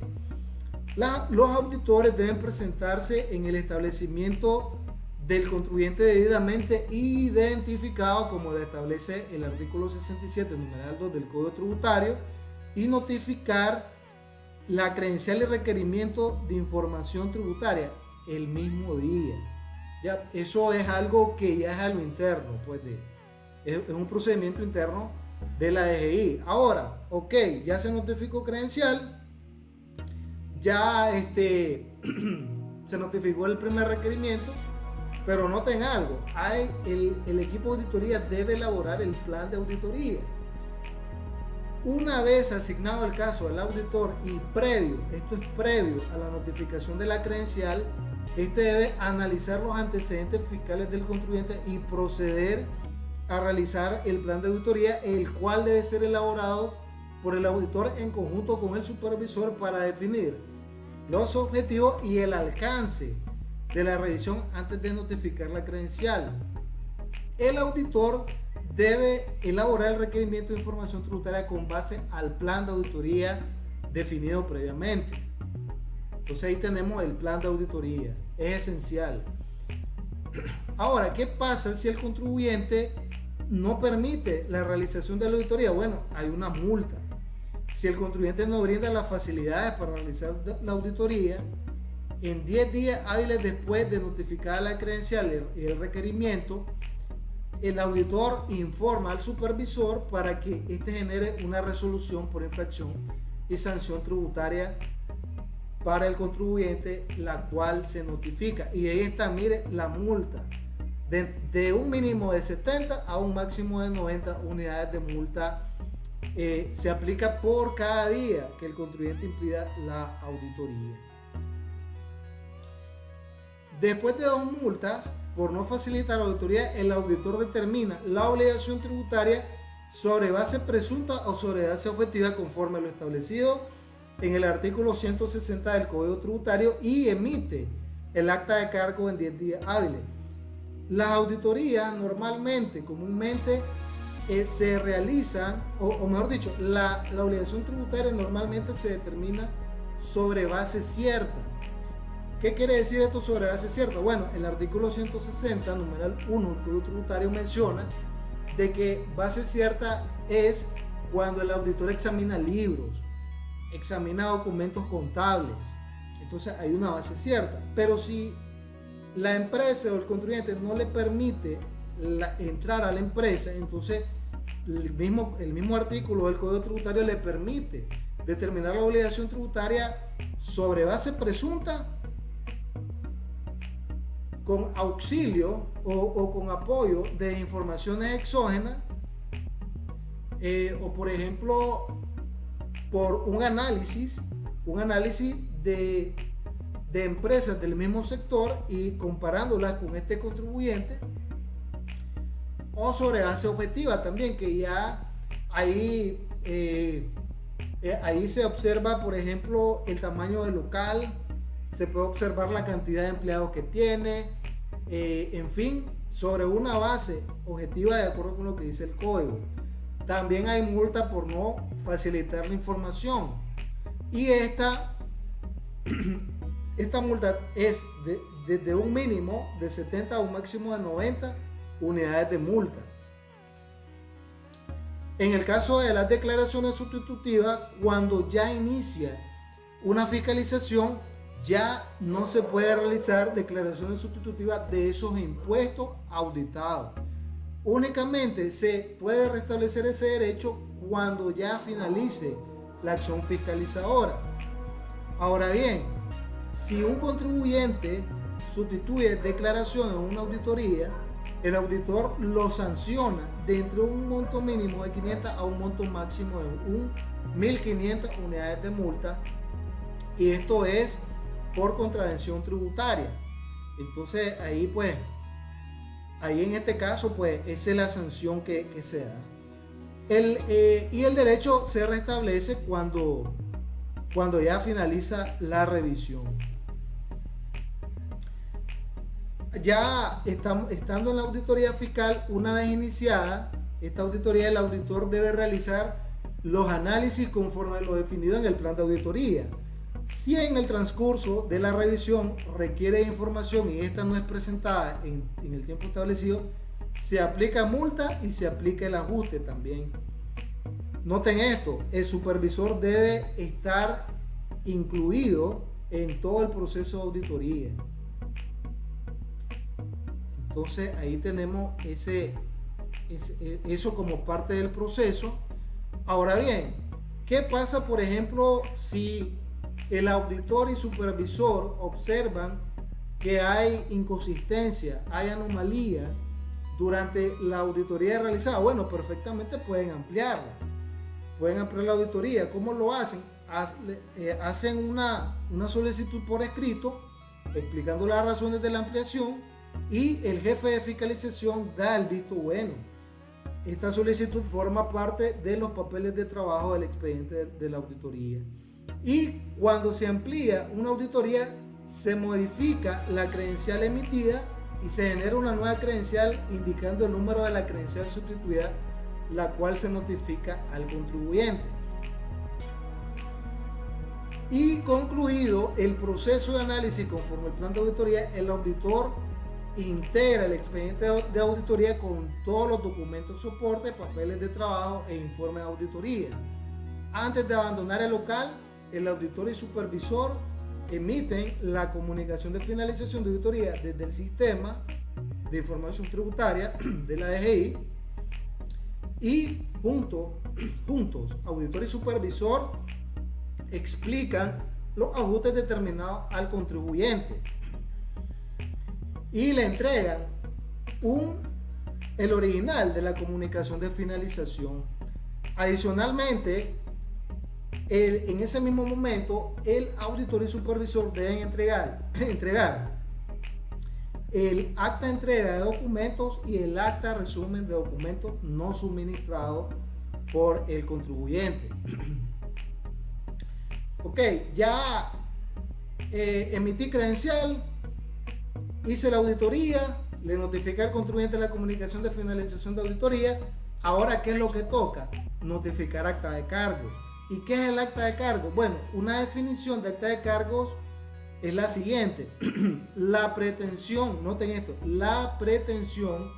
Speaker 2: los auditores deben presentarse en el establecimiento del contribuyente debidamente identificado como lo establece el artículo 67 numeral 2 del Código Tributario y notificar la credencial y requerimiento de información tributaria el mismo día. Ya, eso es algo que ya es algo interno, pues de, es, un procedimiento interno de la DGI. Ahora, ok, ya se notificó credencial, ya este, [CLEARS THROAT] se notificó el primer requerimiento, pero noten algo, el, el equipo de auditoría debe elaborar el plan de auditoría. Una vez asignado el caso al auditor y previo, esto es previo a la notificación de la credencial, este debe analizar los antecedentes fiscales del contribuyente y proceder a realizar el plan de auditoría, el cual debe ser elaborado por el auditor en conjunto con el supervisor para definir los objetivos y el alcance de la revisión antes de notificar la credencial. El auditor debe elaborar el requerimiento de información tributaria con base al plan de auditoría definido previamente. Entonces ahí tenemos el plan de auditoría. Es esencial. Ahora, ¿qué pasa si el contribuyente no permite la realización de la auditoría, bueno, hay una multa. Si el contribuyente no brinda las facilidades para realizar la auditoría, en 10 días hábiles después de notificar la credencial y el requerimiento, el auditor informa al supervisor para que éste genere una resolución por infracción y sanción tributaria para el contribuyente, la cual se notifica. Y ahí está, mire, la multa de, un mínimo de 70 a un máximo de 90 unidades de multa eh, se aplica por cada día que el contribuyente impida la auditoría. Después de dos multas, por no facilitar la auditoría, el auditor determina la obligación tributaria sobre base presunta o sobre base objetiva conforme a lo establecido en el artículo 160 del Código Tributario y emite el acta de cargo en 10 días hábiles. Las auditorías normalmente, comúnmente, eh, se realizan, o, mejor dicho, la, obligación tributaria normalmente se determina sobre base cierta. ¿Qué quiere decir esto sobre base cierta? Bueno, el artículo 160, numeral 1 del Código Tributario menciona de que base cierta es cuando el auditor examina libros, examina documentos contables, entonces hay una base cierta. Pero si la empresa o el contribuyente no le permite entrar a la empresa, entonces mismo, el mismo artículo del Código Tributario le permite determinar la obligación tributaria sobre base presunta con auxilio o, con apoyo de informaciones exógenas eh, o por ejemplo por un análisis un análisis de, de empresas del mismo sector y comparándolas con este contribuyente o sobre base objetiva también que ya ahí eh, eh, ahí se observa por ejemplo el tamaño del local se puede observar la cantidad de empleados que tiene, eh, en fin, sobre una base objetiva de acuerdo con lo que dice el código. También hay multa por no facilitar la información. Y esta, [CLEARS THROAT] esta multa es desde de, un mínimo de 70 a un máximo de 90 unidades de multa. En el caso de las declaraciones sustitutivas, cuando ya inicia una fiscalización, ya no se puede realizar declaraciones sustitutivas de esos impuestos auditados. Únicamente se puede restablecer ese derecho cuando ya finalice la acción fiscalizadora. Ahora bien, si un contribuyente sustituye declaración en una auditoría, el auditor lo sanciona dentro de un monto mínimo de 500 a un monto máximo de 1.500 unidades de multa. Y esto es por contravención tributaria. Entonces ahí pues, ahí en este caso pues esa es la sanción que, se da. El, eh, y el derecho se restablece cuando, cuando ya finaliza la revisión. Ya estamos, estando en la auditoría fiscal, una vez iniciada, esta auditoría el auditor debe realizar los análisis conforme a lo definido en el plan de auditoría. Si en el transcurso de la revisión requiere información y esta no es presentada en, el tiempo establecido, se aplica multa y se aplica el ajuste también. Noten esto, el supervisor debe estar incluido en todo el proceso de auditoría. Entonces ahí tenemos ese, eso como parte del proceso. Ahora bien, ¿qué pasa por ejemplo si el auditor y supervisor observan que hay inconsistencia, hay anomalías durante la auditoría realizada. Bueno, perfectamente pueden ampliarla. Pueden ampliar la auditoría. ¿Cómo lo hacen? Eh, hacen una, una solicitud por escrito explicando las razones de la ampliación y el jefe de fiscalización da el visto bueno. Esta solicitud forma parte de los papeles de trabajo del expediente de la auditoría. Y cuando se amplía una auditoría, se modifica la credencial emitida y se genera una nueva credencial indicando el número de la credencial sustituida, la cual se notifica al contribuyente. Y concluido el proceso de análisis conforme al plan de auditoría, el auditor integra el expediente de auditoría con todos los documentos soporte, papeles de trabajo e informe de auditoría. Antes de abandonar el local, el auditor y supervisor emiten la comunicación de finalización de auditoría desde el sistema de información tributaria [CLEARS THROAT] de la DGI y junto, [CLEARS THROAT] juntos, auditor y supervisor explican los ajustes determinados al contribuyente y le entregan un, el original de la comunicación de finalización. Adicionalmente, en ese mismo momento el auditor y supervisor deben entregar, [CLEARS THROAT] entregar el acta de entrega de documentos y el acta de resumen de documentos no suministrados por el contribuyente. [CLEARS THROAT] ok, ya eh, emití credencial, hice la auditoría, le notifiqué al contribuyente la comunicación de finalización de auditoría. Ahora, ¿qué es lo que toca? Notificar acta de cargos ¿Y qué es el acta de cargo? Bueno, una definición de acta de cargos es la siguiente. [CLEARS THROAT] la pretensión, noten esto, la pretensión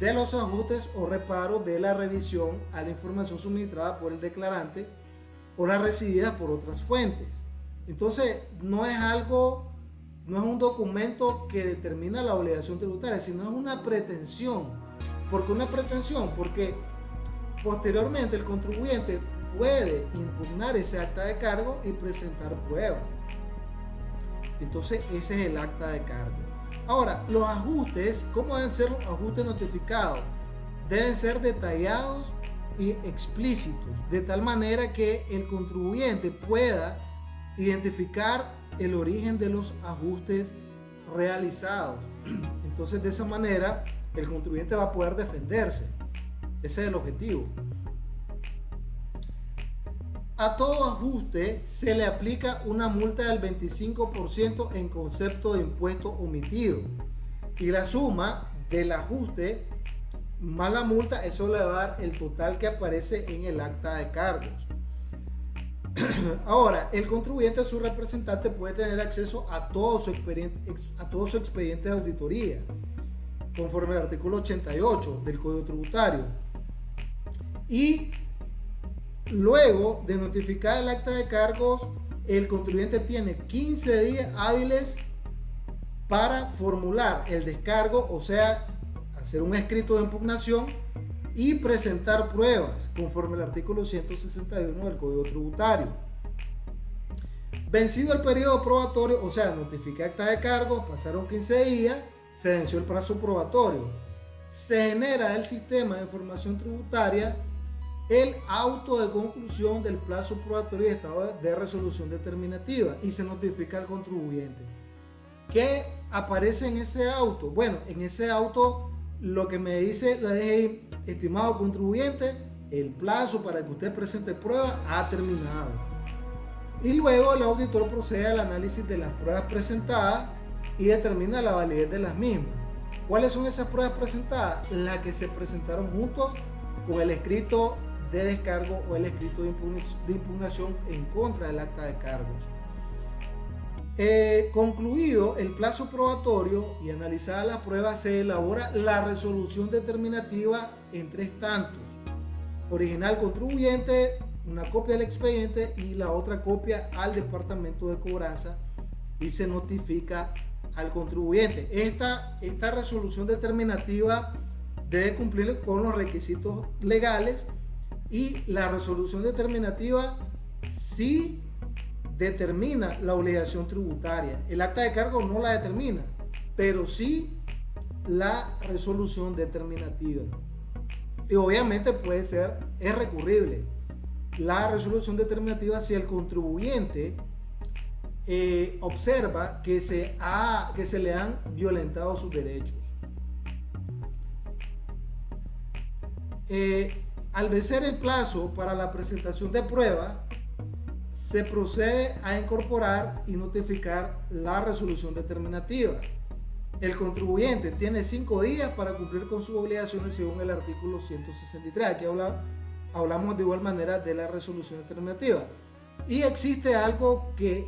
Speaker 2: de los ajustes o reparos de la revisión a la información suministrada por el declarante o las recibidas por otras fuentes. Entonces, no es algo, no es un documento que determina la obligación tributaria, sino es una pretensión. ¿Por qué una pretensión? Porque posteriormente el contribuyente puede impugnar ese acta de cargo y presentar pruebas. Entonces, ese es el acta de cargo. Ahora, los ajustes, ¿cómo deben ser los ajustes notificados? Deben ser detallados y explícitos, de tal manera que el contribuyente pueda identificar el origen de los ajustes realizados. Entonces, de esa manera, el contribuyente va a poder defenderse. Ese es el objetivo. A todo ajuste se le aplica una multa del 25% en concepto de impuesto omitido. Y la suma del ajuste más la multa, eso le va a dar el total que aparece en el acta de cargos. [CLEARS THROAT] Ahora, el contribuyente, su representante, puede tener acceso a todo su expediente, a todo su expediente de auditoría, conforme al artículo 88 del Código Tributario. Y luego de notificar el acta de cargos, el contribuyente tiene 15 días hábiles para formular el descargo, o sea, hacer un escrito de impugnación y presentar pruebas conforme al artículo 161 del Código Tributario. Vencido el periodo probatorio, o sea, notifica acta de cargo, pasaron 15 días, se venció el plazo probatorio. Se genera el sistema de información tributaria el auto de conclusión del plazo probatorio y estado de resolución determinativa y se notifica al contribuyente. ¿Qué aparece en ese auto? Bueno, en ese auto lo que me dice la DGI, estimado contribuyente, el plazo para que usted presente pruebas ha terminado. Y luego el auditor procede al análisis de las pruebas presentadas y determina la validez de las mismas. ¿Cuáles son esas pruebas presentadas? Las que se presentaron juntos con el escrito de descargo o el escrito de impugnación en contra del acta de cargos. Eh, concluido el plazo probatorio y analizada la prueba, se elabora la resolución determinativa en tres tantos. Original contribuyente, una copia del expediente y la otra copia al departamento de cobranza y se notifica al contribuyente. Esta, esta resolución determinativa debe cumplir con los requisitos legales y la resolución determinativa sí determina la obligación tributaria. El acta de cargo no la determina, pero sí la resolución determinativa. Y obviamente puede ser, es recurrible la resolución determinativa si el contribuyente eh, observa que se, ha, que se le han violentado sus derechos. Eh, al vencer el plazo para la presentación de prueba, se procede a incorporar y notificar la resolución determinativa. El contribuyente tiene cinco días para cumplir con sus obligaciones según el artículo 163. Aquí hablamos de igual manera de la resolución determinativa. Y existe algo que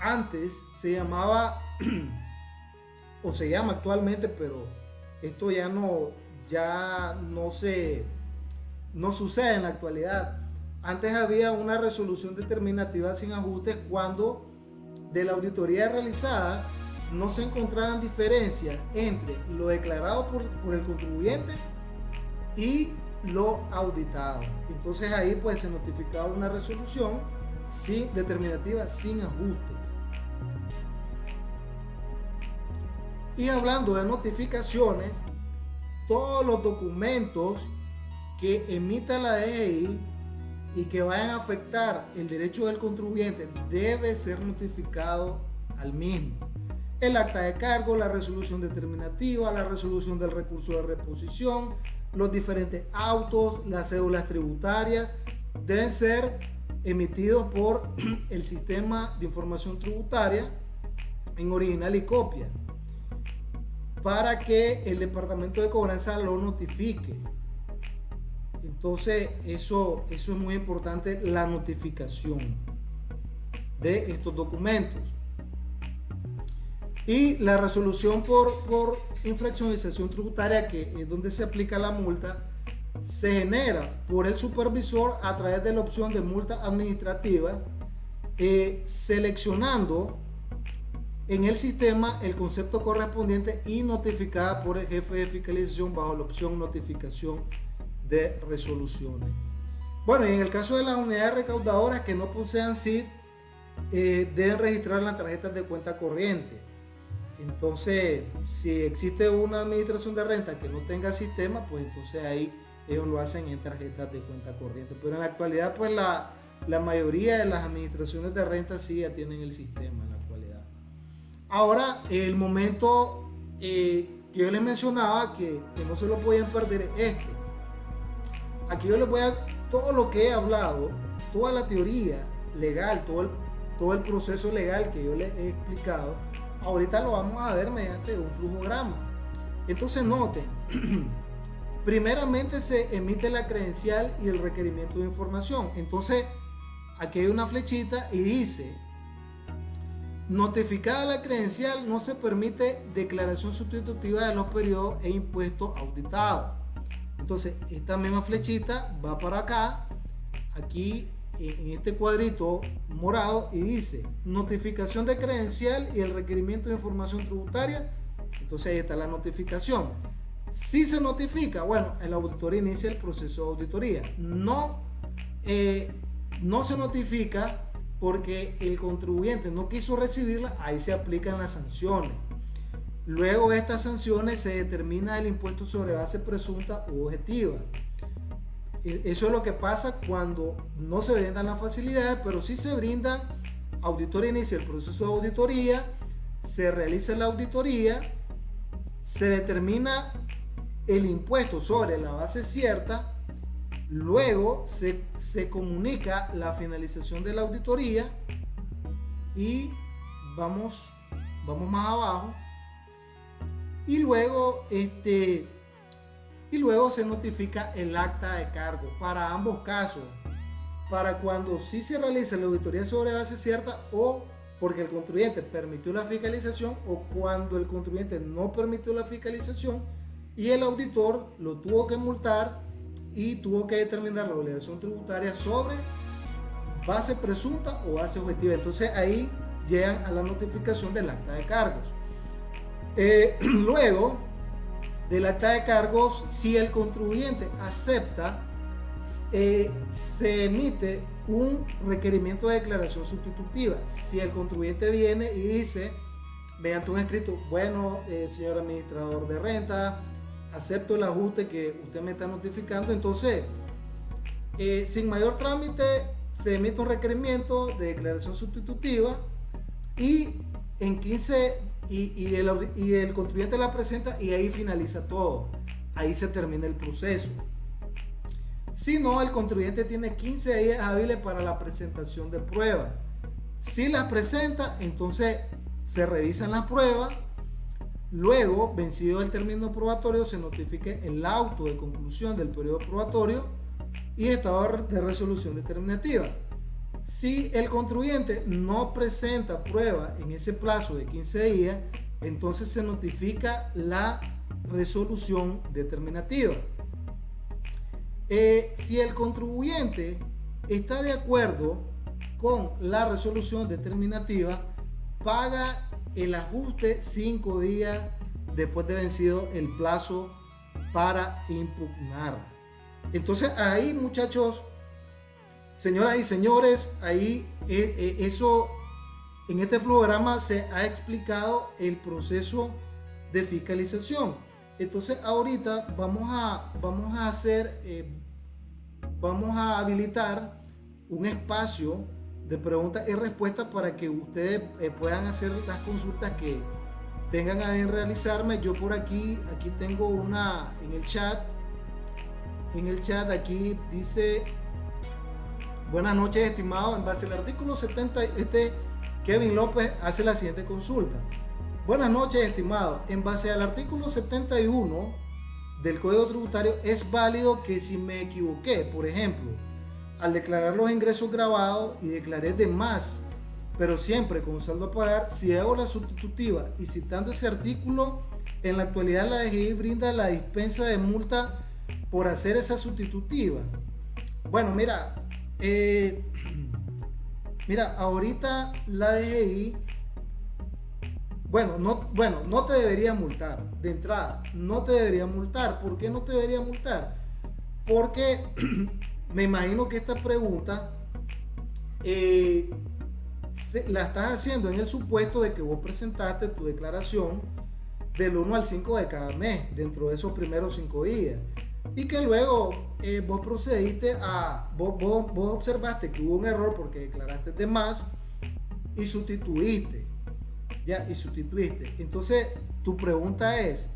Speaker 2: antes se llamaba, [CLEARS THROAT] o se llama actualmente, pero esto ya no, ya no se, no sucede en la actualidad antes había una resolución determinativa sin ajustes cuando de la auditoría realizada no se encontraban diferencias entre lo declarado por, el contribuyente y lo auditado. Entonces ahí pues se notificaba una resolución sin, determinativa sin ajustes. Y hablando de notificaciones, todos los documentos que emita la DGI y que vayan a afectar el derecho del contribuyente debe ser notificado al mismo. El acta de cargo, la resolución determinativa, la resolución del recurso de reposición, los diferentes autos, las cédulas tributarias deben ser emitidos por [CLEARS THROAT] el sistema de información tributaria en original y copia para que el departamento de cobranza lo notifique entonces, eso, eso es muy importante, la notificación de estos documentos. Y la resolución por, por infraccionalización tributaria, que es donde se aplica la multa, se genera por el supervisor a través de la opción de multa administrativa, eh, seleccionando en el sistema el concepto correspondiente y notificada por el jefe de fiscalización bajo la opción notificación de resoluciones. Bueno, y en el caso de las unidades recaudadoras que no posean SID, eh, deben registrar las tarjetas de cuenta corriente. Entonces, si existe una administración de renta que no tenga sistema, pues entonces ahí ellos lo hacen en tarjetas de cuenta corriente. Pero en la actualidad, pues la, la mayoría de las administraciones de renta sí ya tienen el sistema en la actualidad. Ahora, el momento eh, que yo les mencionaba que, que, no se lo pueden perder es este. Aquí yo les voy a, todo lo que he hablado, toda la teoría legal, todo el, todo el proceso legal que yo les he explicado, ahorita lo vamos a ver mediante un flujograma. Entonces noten, [CLEARS THROAT] primeramente se emite la credencial y el requerimiento de información. Entonces, aquí hay una flechita y dice, notificada la credencial no se permite declaración sustitutiva de los periodos e impuestos auditados. Entonces, esta misma flechita va para acá, aquí en este cuadrito morado y dice notificación de credencial y el requerimiento de información tributaria. Entonces ahí está la notificación. Si se notifica, bueno, el auditor inicia el proceso de auditoría. No, eh, no se notifica porque el contribuyente no quiso recibirla, ahí se aplican las sanciones. Luego de estas sanciones se determina el impuesto sobre base presunta u objetiva. E, eso es lo que pasa cuando no se brindan las facilidades, pero sí se brindan, auditoría inicia el proceso de auditoría, se realiza la auditoría, se determina el impuesto sobre la base cierta, luego se, se comunica la finalización de la auditoría y vamos, vamos más abajo y luego este y luego se notifica el acta de cargo para ambos casos para cuando sí se realiza la auditoría sobre base cierta o porque el contribuyente permitió la fiscalización o cuando el contribuyente no permitió la fiscalización y el auditor lo tuvo que multar y tuvo que determinar la obligación tributaria sobre base presunta o base objetiva. Entonces ahí llegan a la notificación del acta de cargos. Eh, [CLEARS THROAT] luego del acta de cargos, si el contribuyente acepta, eh, se emite un requerimiento de declaración sustitutiva. Si el contribuyente viene y dice, mediante un escrito, bueno, eh, señor administrador de renta, acepto el ajuste que usted me está notificando, entonces, eh, sin mayor trámite, se emite un requerimiento de declaración sustitutiva y en 15 y, el, contribuyente la presenta y ahí finaliza todo. Ahí se termina el proceso. Si no, el contribuyente tiene 15 días hábiles para la presentación de pruebas. Si las presenta, entonces se revisan las pruebas Luego, vencido el término probatorio, se notifique el auto de conclusión del periodo probatorio y estado de resolución determinativa. Si el contribuyente no presenta prueba en ese plazo de 15 días, entonces se notifica la resolución determinativa. Eh, si el contribuyente está de acuerdo con la resolución determinativa, paga el ajuste cinco días después de vencido el plazo para impugnar. Entonces ahí muchachos, señoras y señores, ahí eh, eh, eso, en este flowgrama se ha explicado el proceso de fiscalización. Entonces ahorita vamos a, vamos a hacer, eh, vamos a habilitar un espacio de preguntas y respuestas para que ustedes puedan hacer las consultas que tengan a realizarme. Yo por aquí, aquí tengo una en el chat. En el chat aquí dice, buenas noches estimado, en base al artículo 70, este Kevin López hace la siguiente consulta. Buenas noches estimado, en base al artículo 71 del Código Tributario es válido que si me equivoqué, por ejemplo, al declarar los ingresos grabados y declaré de más pero siempre con saldo a pagar, si hago la sustitutiva y citando ese artículo, en la actualidad la DGI brinda la dispensa de multa por hacer esa sustitutiva. Bueno, mira, eh, mira, ahorita la DGI, bueno no, bueno, no te debería multar de entrada, no te debería multar. ¿Por qué no te debería multar? Porque [CLEARS THROAT] me imagino que esta pregunta eh, la estás haciendo en el supuesto de que vos presentaste tu declaración del 1 al 5 de cada mes, dentro de esos primeros 5 días. Y que luego eh, vos procediste a, vos, observaste que hubo un error porque declaraste de y sustituiste. Ya, y sustituiste. Entonces, tu pregunta es,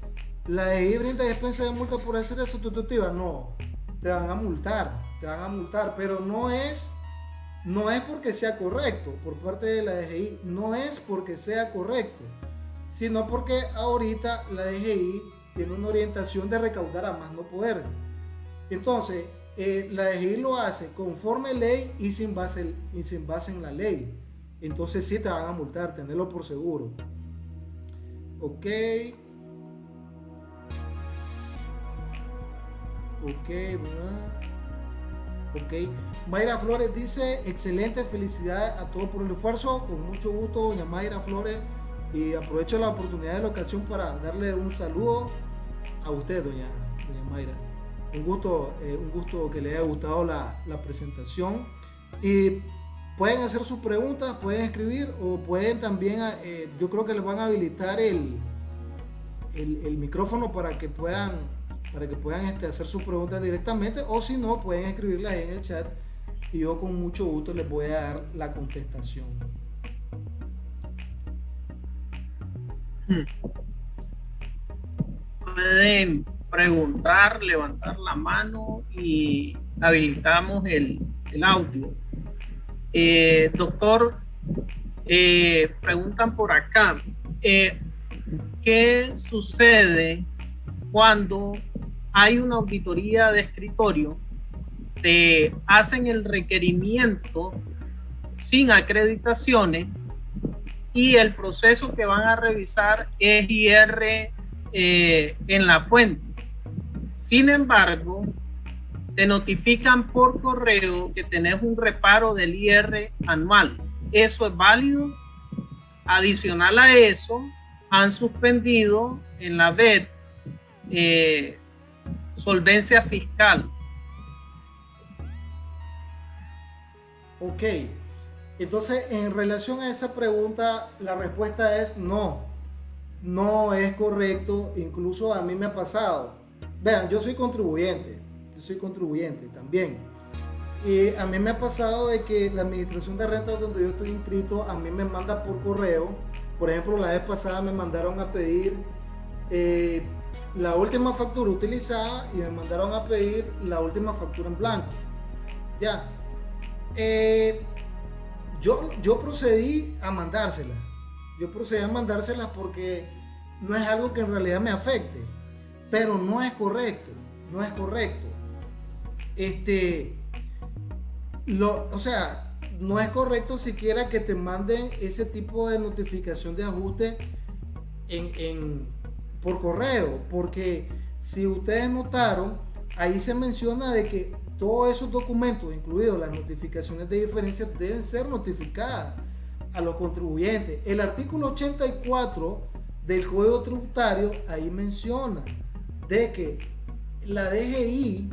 Speaker 2: ¿la de brinda despensa de multa por hacer la sustitutiva? No, te van a multar, te van a multar, pero no es no es porque sea correcto por parte de la DGI, no es porque sea correcto, sino porque ahorita la DGI tiene una orientación de recaudar a más no poder. Entonces, eh, la DGI lo hace conforme ley y sin, base, y sin base en la ley. Entonces sí te van a multar, tenerlo por seguro. Ok. Ok. Ok. Mayra Flores dice, excelente, felicidades a todos por el esfuerzo. Con mucho gusto, doña Mayra Flores. Y aprovecho la oportunidad de la ocasión para darle un saludo a usted, doña, Mayra. Un gusto, eh, un gusto que le haya gustado la, presentación. Y pueden hacer sus preguntas, pueden escribir o pueden también, eh, yo creo que les van a habilitar el, el, el micrófono para que puedan para que puedan este, hacer sus preguntas directamente o si no pueden escribirlas en el chat y yo con mucho gusto les voy a dar la contestación.
Speaker 1: Pueden preguntar, levantar la mano y habilitamos el, audio. Eh, doctor, eh, preguntan por acá, eh, ¿qué sucede cuando hay una auditoría de escritorio, te hacen el requerimiento sin acreditaciones y el proceso que van a revisar es IR eh, en la fuente. Sin embargo, te notifican por correo que tenés un reparo del IR anual. ¿Eso es válido? Adicional a eso, han suspendido en la BED eh, solvencia fiscal.
Speaker 2: Ok, entonces en relación a esa pregunta, la respuesta es no, no es correcto, incluso a mí me ha pasado. Vean, yo soy contribuyente, yo soy contribuyente también. Y a mí me ha pasado de que la administración de rentas donde yo estoy inscrito, a mí me manda por correo. Por ejemplo, la vez pasada me mandaron a pedir eh, la última factura utilizada y me mandaron a pedir la última factura en blanco. Ya. Eh, yo, yo procedí a mandársela. Yo procedí a mandársela porque no es algo que en realidad me afecte. Pero no es correcto. No es correcto. Este. Lo, o sea, no es correcto siquiera que te manden ese tipo de notificación de ajuste en por correo, porque si ustedes notaron, ahí se menciona de que todos esos documentos, incluidos las notificaciones de diferencia, deben ser notificadas a los contribuyentes. El artículo 84 del Código Tributario ahí menciona de que la DGI,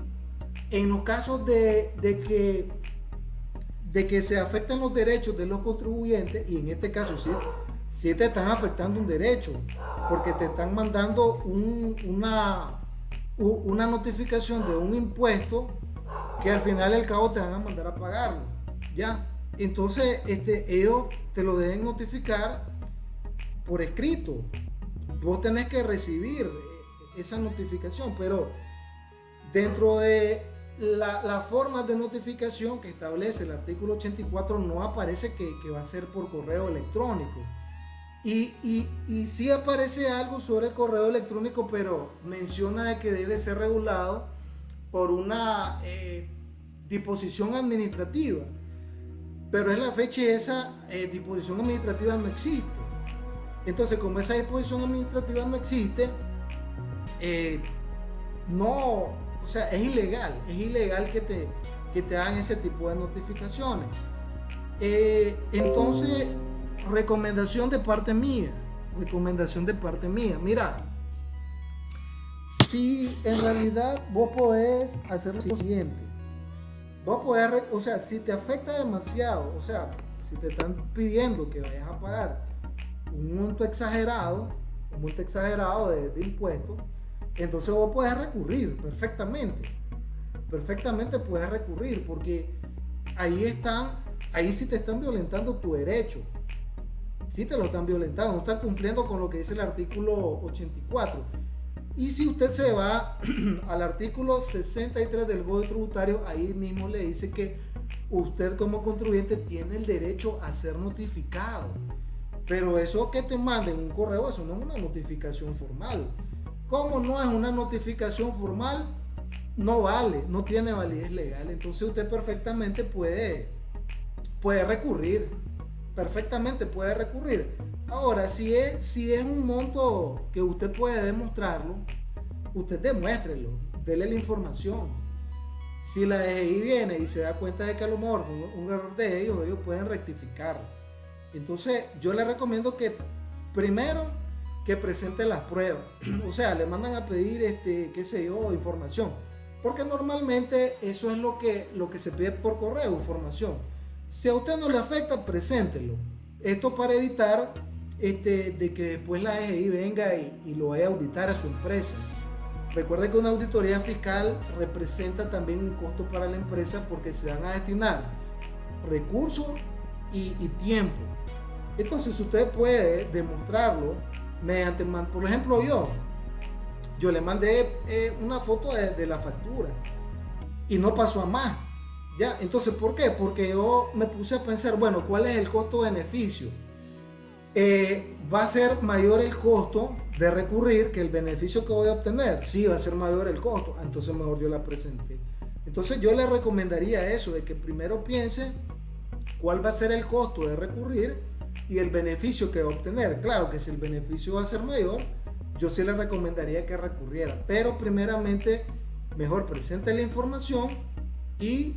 Speaker 2: en los casos de, de que de que se afecten los derechos de los contribuyentes, y en este caso sí, si te están afectando un derecho, porque te están mandando una, una notificación de un impuesto que al final del cabo te van a mandar a pagarlo. ¿Ya? Entonces, este, ellos te lo deben notificar por escrito. Vos tenés que recibir esa notificación, pero dentro de la, la forma de notificación que establece el artículo 84 no aparece que, que va a ser por correo electrónico y, y, sí aparece algo sobre el correo electrónico, pero menciona que debe ser regulado por una eh, disposición administrativa. pero es la fecha y esa eh, disposición administrativa no existe. Entonces, como esa disposición administrativa no existe, eh, no, o sea, es ilegal, es ilegal que te, que te hagan ese tipo de notificaciones. Entonces, recomendación de parte mía, recomendación de parte mía, mira, si en realidad vos podés hacer lo siguiente, vos podés, o sea, si te afecta demasiado, o sea, si te están pidiendo que vayas a pagar un monto exagerado, un monto exagerado de, impuestos, entonces vos puedes recurrir perfectamente. Perfectamente puedes recurrir porque ahí están, ahí sí te están violentando tu derecho. Sí te lo están violentando, no están cumpliendo con lo que dice el artículo 84. Y si usted se va [CLEARS THROAT] al artículo 63 del Código Tributario, ahí mismo le dice que usted como contribuyente tiene el derecho a ser notificado. Pero eso que te manden un correo, eso no es una notificación formal. Como no es una notificación formal, no vale, no tiene validez legal. Entonces usted perfectamente puede, puede recurrir. Perfectamente puede recurrir. Ahora, si es, si es un monto que usted puede demostrarlo, usted demuéstrelo, dele la información. Si la DGI viene y se da cuenta de que a lo mejor un, error de ellos, ellos pueden rectificar. Entonces, yo le recomiendo que primero que presente las pruebas. [CLEARS THROAT] o sea, le mandan a pedir, este, qué sé yo, información. Porque normalmente eso es lo que, lo que se pide por correo, información. Si a usted no le afecta, preséntelo. Esto para evitar este, de que después la EGI venga y, lo vaya a auditar a su empresa. Recuerde que una auditoría fiscal representa también un costo para la empresa porque se van a destinar recursos y, tiempo. Entonces usted puede demostrarlo mediante, por ejemplo, yo, yo le mandé eh, una foto de, la factura y no pasó a más. ¿Ya? Entonces, ¿por qué? Porque yo me puse a pensar, bueno, ¿cuál es el costo-beneficio? Eh, ¿Va a ser mayor el costo de recurrir que el beneficio que voy a obtener? Sí, va a ser mayor el costo. Entonces, mejor yo la presenté. Entonces, yo le recomendaría eso, de que primero piense cuál va a ser el costo de recurrir y el beneficio que va a obtener. Claro que si el beneficio va a ser mayor, yo sí le recomendaría que recurriera. Pero primeramente, mejor presente la información y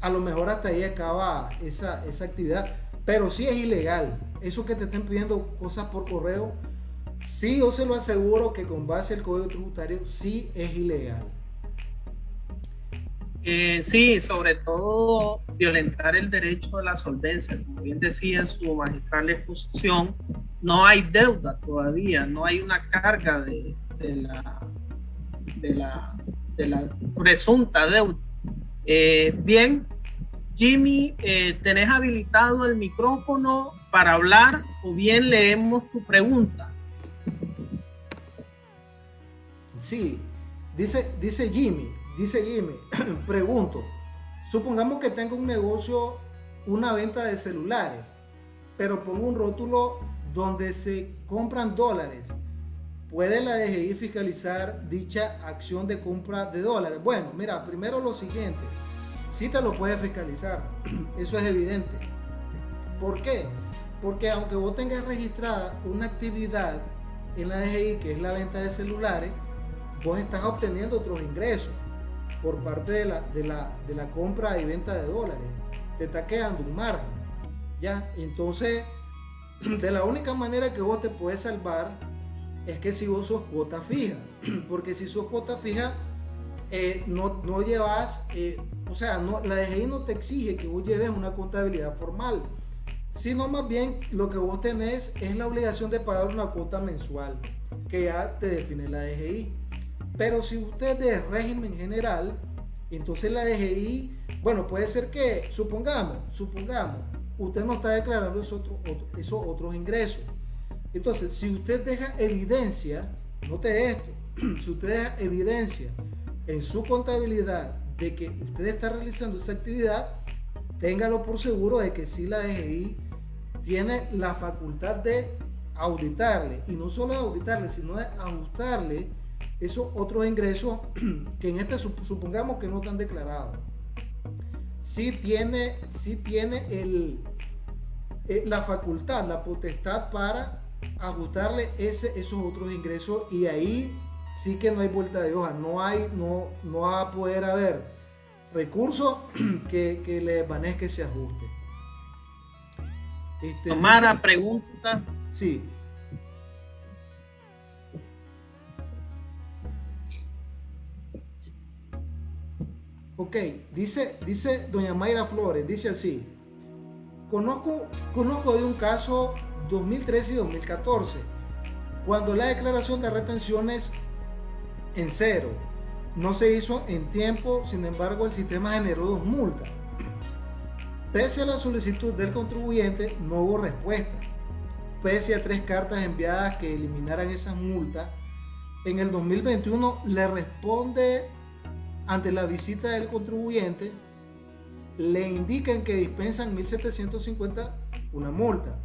Speaker 2: a lo mejor hasta ahí acaba esa, esa actividad. Pero sí es ilegal. Eso que te estén pidiendo cosas por correo, sí yo se lo aseguro que con base al código tributario sí es ilegal.
Speaker 1: Eh, sí, sobre todo violentar el derecho de la solvencia. Como bien decía su magistral exposición, no hay deuda todavía, no hay una carga de, la, de, la, presunta deuda. Eh, bien, Jimmy, eh, ¿tenés habilitado el micrófono para hablar o bien leemos tu pregunta?
Speaker 2: Sí, dice, dice Jimmy, Dice Jimmy, [CLEARS THROAT] pregunto, supongamos que tengo un negocio, una venta de celulares, pero pongo un rótulo donde se compran dólares. ¿Puede la DGI fiscalizar dicha acción de compra de dólares? Bueno, mira, primero lo siguiente, sí te lo puede fiscalizar, [CLEARS THROAT] eso es evidente. ¿Por qué? Porque aunque vos tengas registrada una actividad en la DGI, que es la venta de celulares, vos estás obteniendo otros ingresos por parte de la, de la, de la compra y venta de dólares. Te está quedando un margen. ¿Ya? Entonces, [CLEARS THROAT] de la única manera que vos te puedes salvar es que si vos sos cuota fija. [CLEARS THROAT] Porque si sos cuota fija, eh, no, no, llevas, eh, o sea, la DGI no te exige que vos lleves una contabilidad formal, sino más bien lo que vos tenés es la obligación de pagar una cuota mensual que ya te define la DGI. Pero si usted de régimen general, entonces la DGI, bueno, puede ser que, supongamos, supongamos, usted no está declarando esos otros ingresos. Entonces, si usted deja evidencia, note esto, [CLEARS THROAT] si usted deja evidencia en su contabilidad de que usted está realizando esa actividad, téngalo por seguro de que si la DGI tiene la facultad de auditarle, y no solo de auditarle, sino de ajustarle esos otros ingresos [CLEARS THROAT] que en este supongamos que no están declarados. sí tiene, sí tiene el, eh, la facultad, la potestad para ajustarle ese, esos otros ingresos y ahí sí que no hay vuelta de hoja, no hay, no, no va a poder haber recursos [CLEARS THROAT] que, que le desvanezca ese ajuste.
Speaker 1: Este, Tomara, pregunta.
Speaker 2: Sí. Ok, dice, dice doña Mayra Flores, dice así, conozco, conozco de un caso 2013 y 2014, cuando la declaración de retenciones en cero no se hizo en tiempo, sin embargo el sistema generó dos multas. Pese a la solicitud del contribuyente, no hubo respuesta. Pese a tres cartas enviadas que eliminaran esas multas, en el 2021 le responde ante la visita del contribuyente, le indican que dispensan 1.750 una multa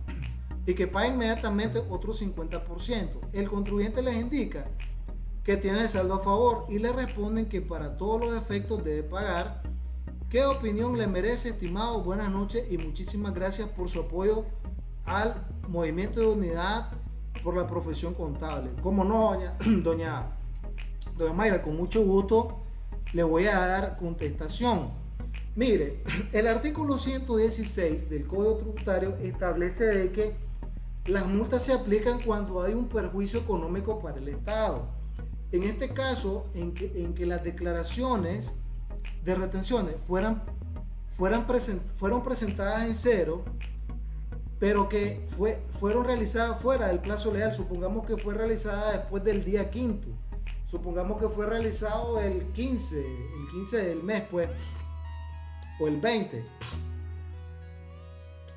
Speaker 2: y que paga inmediatamente otro 50%. El contribuyente les indica que tiene el saldo a favor y le responden que para todos los efectos debe pagar. ¿Qué opinión le merece, estimado? Buenas noches y muchísimas gracias por su apoyo al movimiento de unidad por la profesión contable. Como no, doña, [CLEARS THROAT] doña, doña Mayra, con mucho gusto le voy a dar contestación. Mire, [CLEARS THROAT] el artículo 116 del Código Tributario establece de que las multas se aplican cuando hay un perjuicio económico para el Estado. En este caso, en que, las declaraciones de retenciones fueran, fueran fueron presentadas en cero, pero que fue, fueron realizadas fuera del plazo legal, supongamos que fue realizada después del día quinto supongamos que fue realizado el 15, el 15 del mes, pues, o el 20.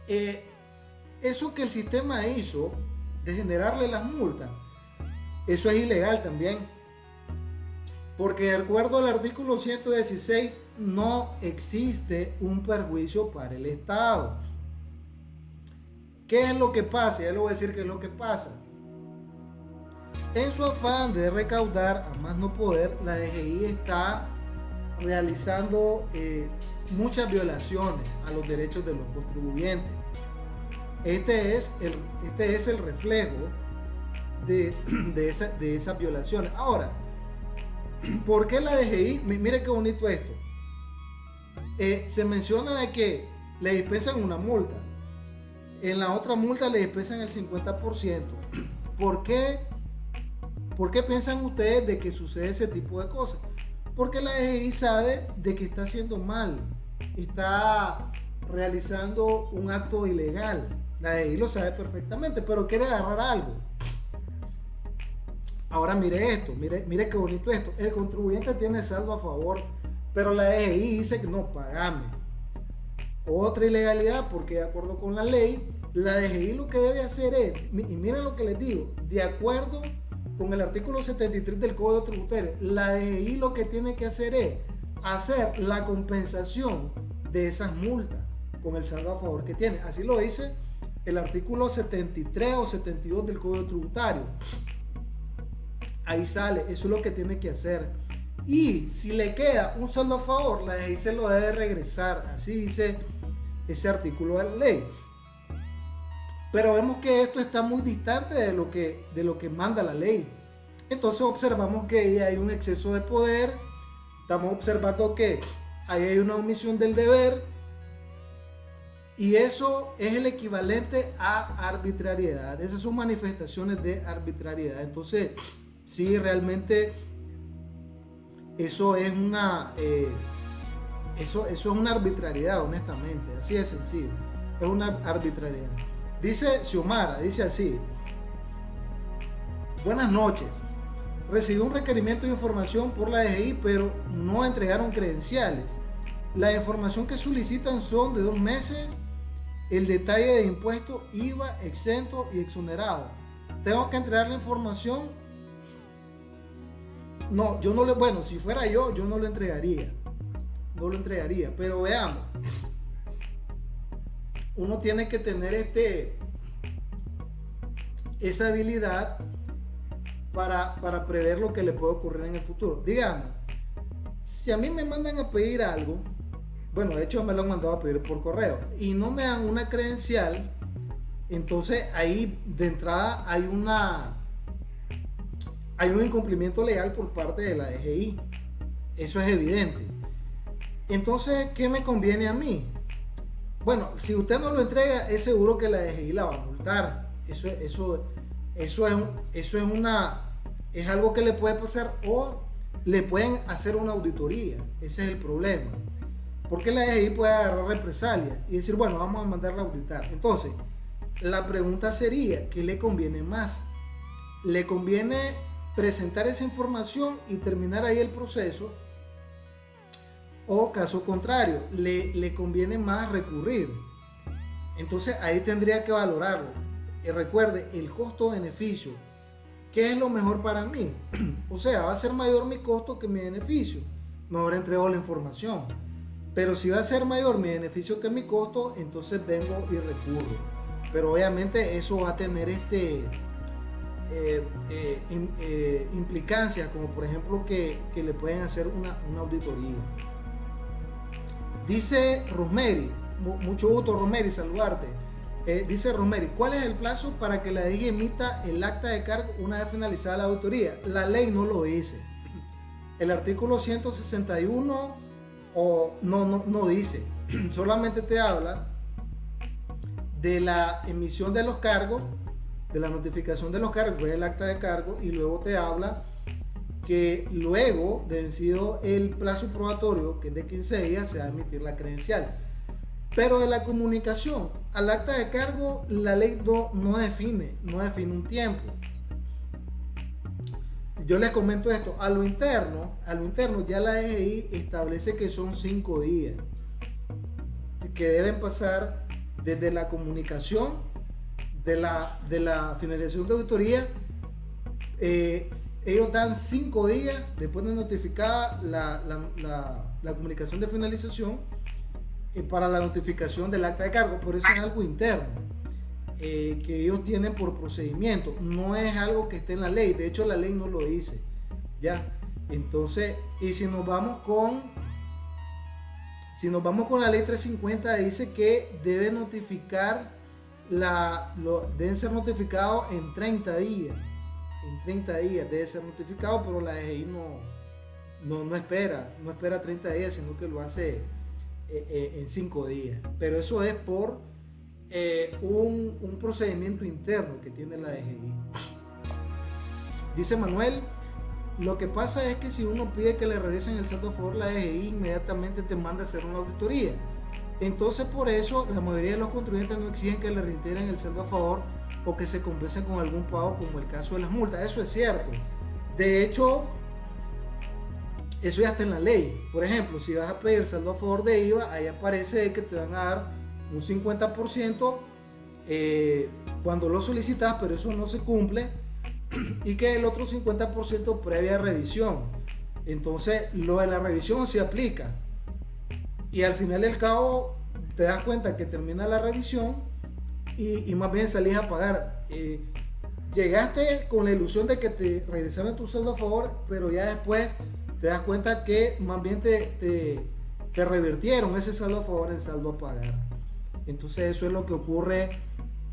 Speaker 2: Eh, eso que el sistema hizo de generarle las multas, eso es ilegal también. Porque de acuerdo al artículo 116 no existe un perjuicio para el Estado. ¿Qué es lo que pasa? Ya le voy a decir qué es lo que pasa. En su afán de recaudar a más no poder, la DGI está realizando eh, muchas violaciones a los derechos de los contribuyentes. Este es el, este es el reflejo de, [CLEARS THROAT] de, esas violaciones. Ahora, [CLEARS THROAT] ¿por qué la DGI? Mire qué bonito esto. Eh, se menciona de que le dispensan una multa. En la otra multa le dispensan el 50%. [CLEARS THROAT] ¿Por qué ¿Por qué piensan ustedes de que sucede ese tipo de cosas? Porque la DGI sabe de que está haciendo mal, está realizando un acto ilegal. La DGI lo sabe perfectamente, pero quiere agarrar algo. Ahora mire esto, mire, mire qué bonito esto. El contribuyente tiene saldo a favor, pero la DGI dice que no, pagame. Otra ilegalidad, porque de acuerdo con la ley, la DGI lo que debe hacer es, y miren lo que les digo, de acuerdo con el artículo 73 del Código Tributario, la DGI lo que tiene que hacer es hacer la compensación de esas multas con el saldo a favor que tiene. Así lo dice el artículo 73 o 72 del Código Tributario. Ahí sale, eso es lo que tiene que hacer. Y si le queda un saldo a favor, la DGI se lo debe regresar. Así dice ese artículo de la ley. Pero vemos que esto está muy distante de lo que, de lo que manda la ley. Entonces observamos que hay un exceso de poder, estamos observando que ahí hay una omisión del deber y eso es el equivalente a arbitrariedad. Esas son manifestaciones de arbitrariedad. Entonces, sí, realmente eso es una... Eh, eso, eso es una arbitrariedad, honestamente. Así de sencillo. Es una arbitrariedad. Dice Xiomara, dice así. Buenas noches. Recibí un requerimiento de información por la DGI, pero no entregaron credenciales. La información que solicitan son de dos meses, el detalle de impuestos, IVA, exento y exonerado. Tengo que entregar la información. No, yo no le, bueno, si fuera yo, yo no lo entregaría. No lo entregaría, pero veamos uno tiene que tener este, esa habilidad para, para prever lo que le puede ocurrir en el futuro. Digamos, si a mí me mandan a pedir algo, bueno, de hecho me lo han mandado a pedir por correo, y no me dan una credencial, entonces ahí de entrada hay una hay un incumplimiento legal por parte de la DGI. Eso es evidente. Entonces, ¿qué me conviene a mí? Bueno, si usted no lo entrega, es seguro que la DGI la va a multar. Eso, eso, eso, es, eso es, una, es algo que le puede pasar o le pueden hacer una auditoría. Ese es el problema. Porque la DGI puede agarrar represalia y decir, bueno, vamos a mandarla a auditar. Entonces, la pregunta sería, ¿qué le conviene más? ¿Le conviene presentar esa información y terminar ahí el proceso? O caso contrario, le, le conviene más recurrir. Entonces ahí tendría que valorarlo. Y recuerde, el costo-beneficio. ¿Qué es lo mejor para mí? [CLEARS THROAT] o sea, va a ser mayor mi costo que mi beneficio. No habrá entregado la información. Pero si va a ser mayor mi beneficio que mi costo, entonces vengo y recurro. Pero obviamente eso va a tener este, eh, eh, eh, implicancias, como por ejemplo que, le pueden hacer una, una auditoría. Dice Rosemary, mucho gusto Rosemary, saludarte. dice Rosemary, ¿cuál es el plazo para que la DG emita el acta de cargo una vez finalizada la auditoría? La ley no lo dice. El artículo 161 o, no, no, no dice, [CLEARS THROAT] solamente te habla de la emisión de los cargos de la notificación de los cargos, el acta de cargo, y luego te habla que luego de vencido el plazo probatorio, que es de 15 días, se va a emitir la credencial. Pero de la comunicación al acta de cargo, la ley no, no define, no define un tiempo. Yo les comento esto, a lo interno, a lo interno ya la EGI establece que son 5 días que deben pasar desde la comunicación de la, de la finalización de auditoría, eh, ellos dan cinco días después de notificada la, la, comunicación de finalización eh, para la notificación del acta de cargo. Por eso es algo interno eh, que ellos tienen por procedimiento. No es algo que esté en la ley. De hecho, la ley no lo dice. ¿Ya? Entonces, y si nos vamos con si nos vamos con la ley 350 dice que debe notificar la, deben ser notificados en 30 días. En 30 días debe ser notificado, pero la DGI no, no, espera, no espera 30 días, sino que lo hace eh, eh, en 5 días. Pero eso es por eh, un, un, procedimiento interno que tiene la DGI. Dice Manuel, lo que pasa es que si uno pide que le regresen el saldo a favor, la DGI inmediatamente te manda a hacer una auditoría. Entonces por eso la mayoría de los contribuyentes no exigen que le reintegren el saldo a favor o que se compensen con algún pago como el caso de las multas. Eso es cierto. De hecho, eso ya está en la ley. Por ejemplo, si vas a pedir saldo a favor de IVA, ahí aparece que te van a dar un 50% eh, cuando lo solicitas, pero eso no se cumple. [CLEARS THROAT] Y que el otro 50% previa revisión. Entonces, lo de la revisión se aplica y al final del cabo te das cuenta que termina la revisión y, más bien salís a pagar. Eh, llegaste con la ilusión de que te regresaron tu saldo a favor, pero ya después te das cuenta que más bien te, te, revirtieron ese saldo a favor en saldo a pagar. Entonces eso es lo que ocurre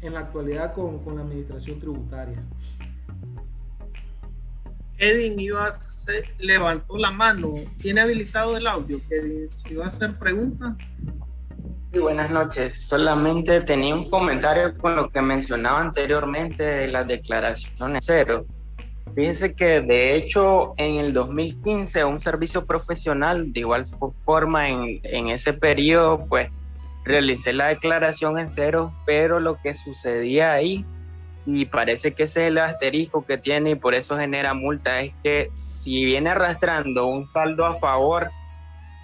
Speaker 2: en la actualidad con, con la administración tributaria.
Speaker 1: Kevin iba levantó la mano. ¿Tiene habilitado el audio? Kevin, si iba a hacer preguntas.
Speaker 3: Sí, buenas noches. Solamente tenía un comentario con lo que mencionaba anteriormente de las declaraciones cero. Fíjense que de hecho en el 2015 un servicio profesional de igual forma en, en ese periodo pues realicé la declaración en cero, pero lo que sucedía ahí y parece que ese es el asterisco que tiene y por eso genera multa, es que si viene arrastrando un saldo a favor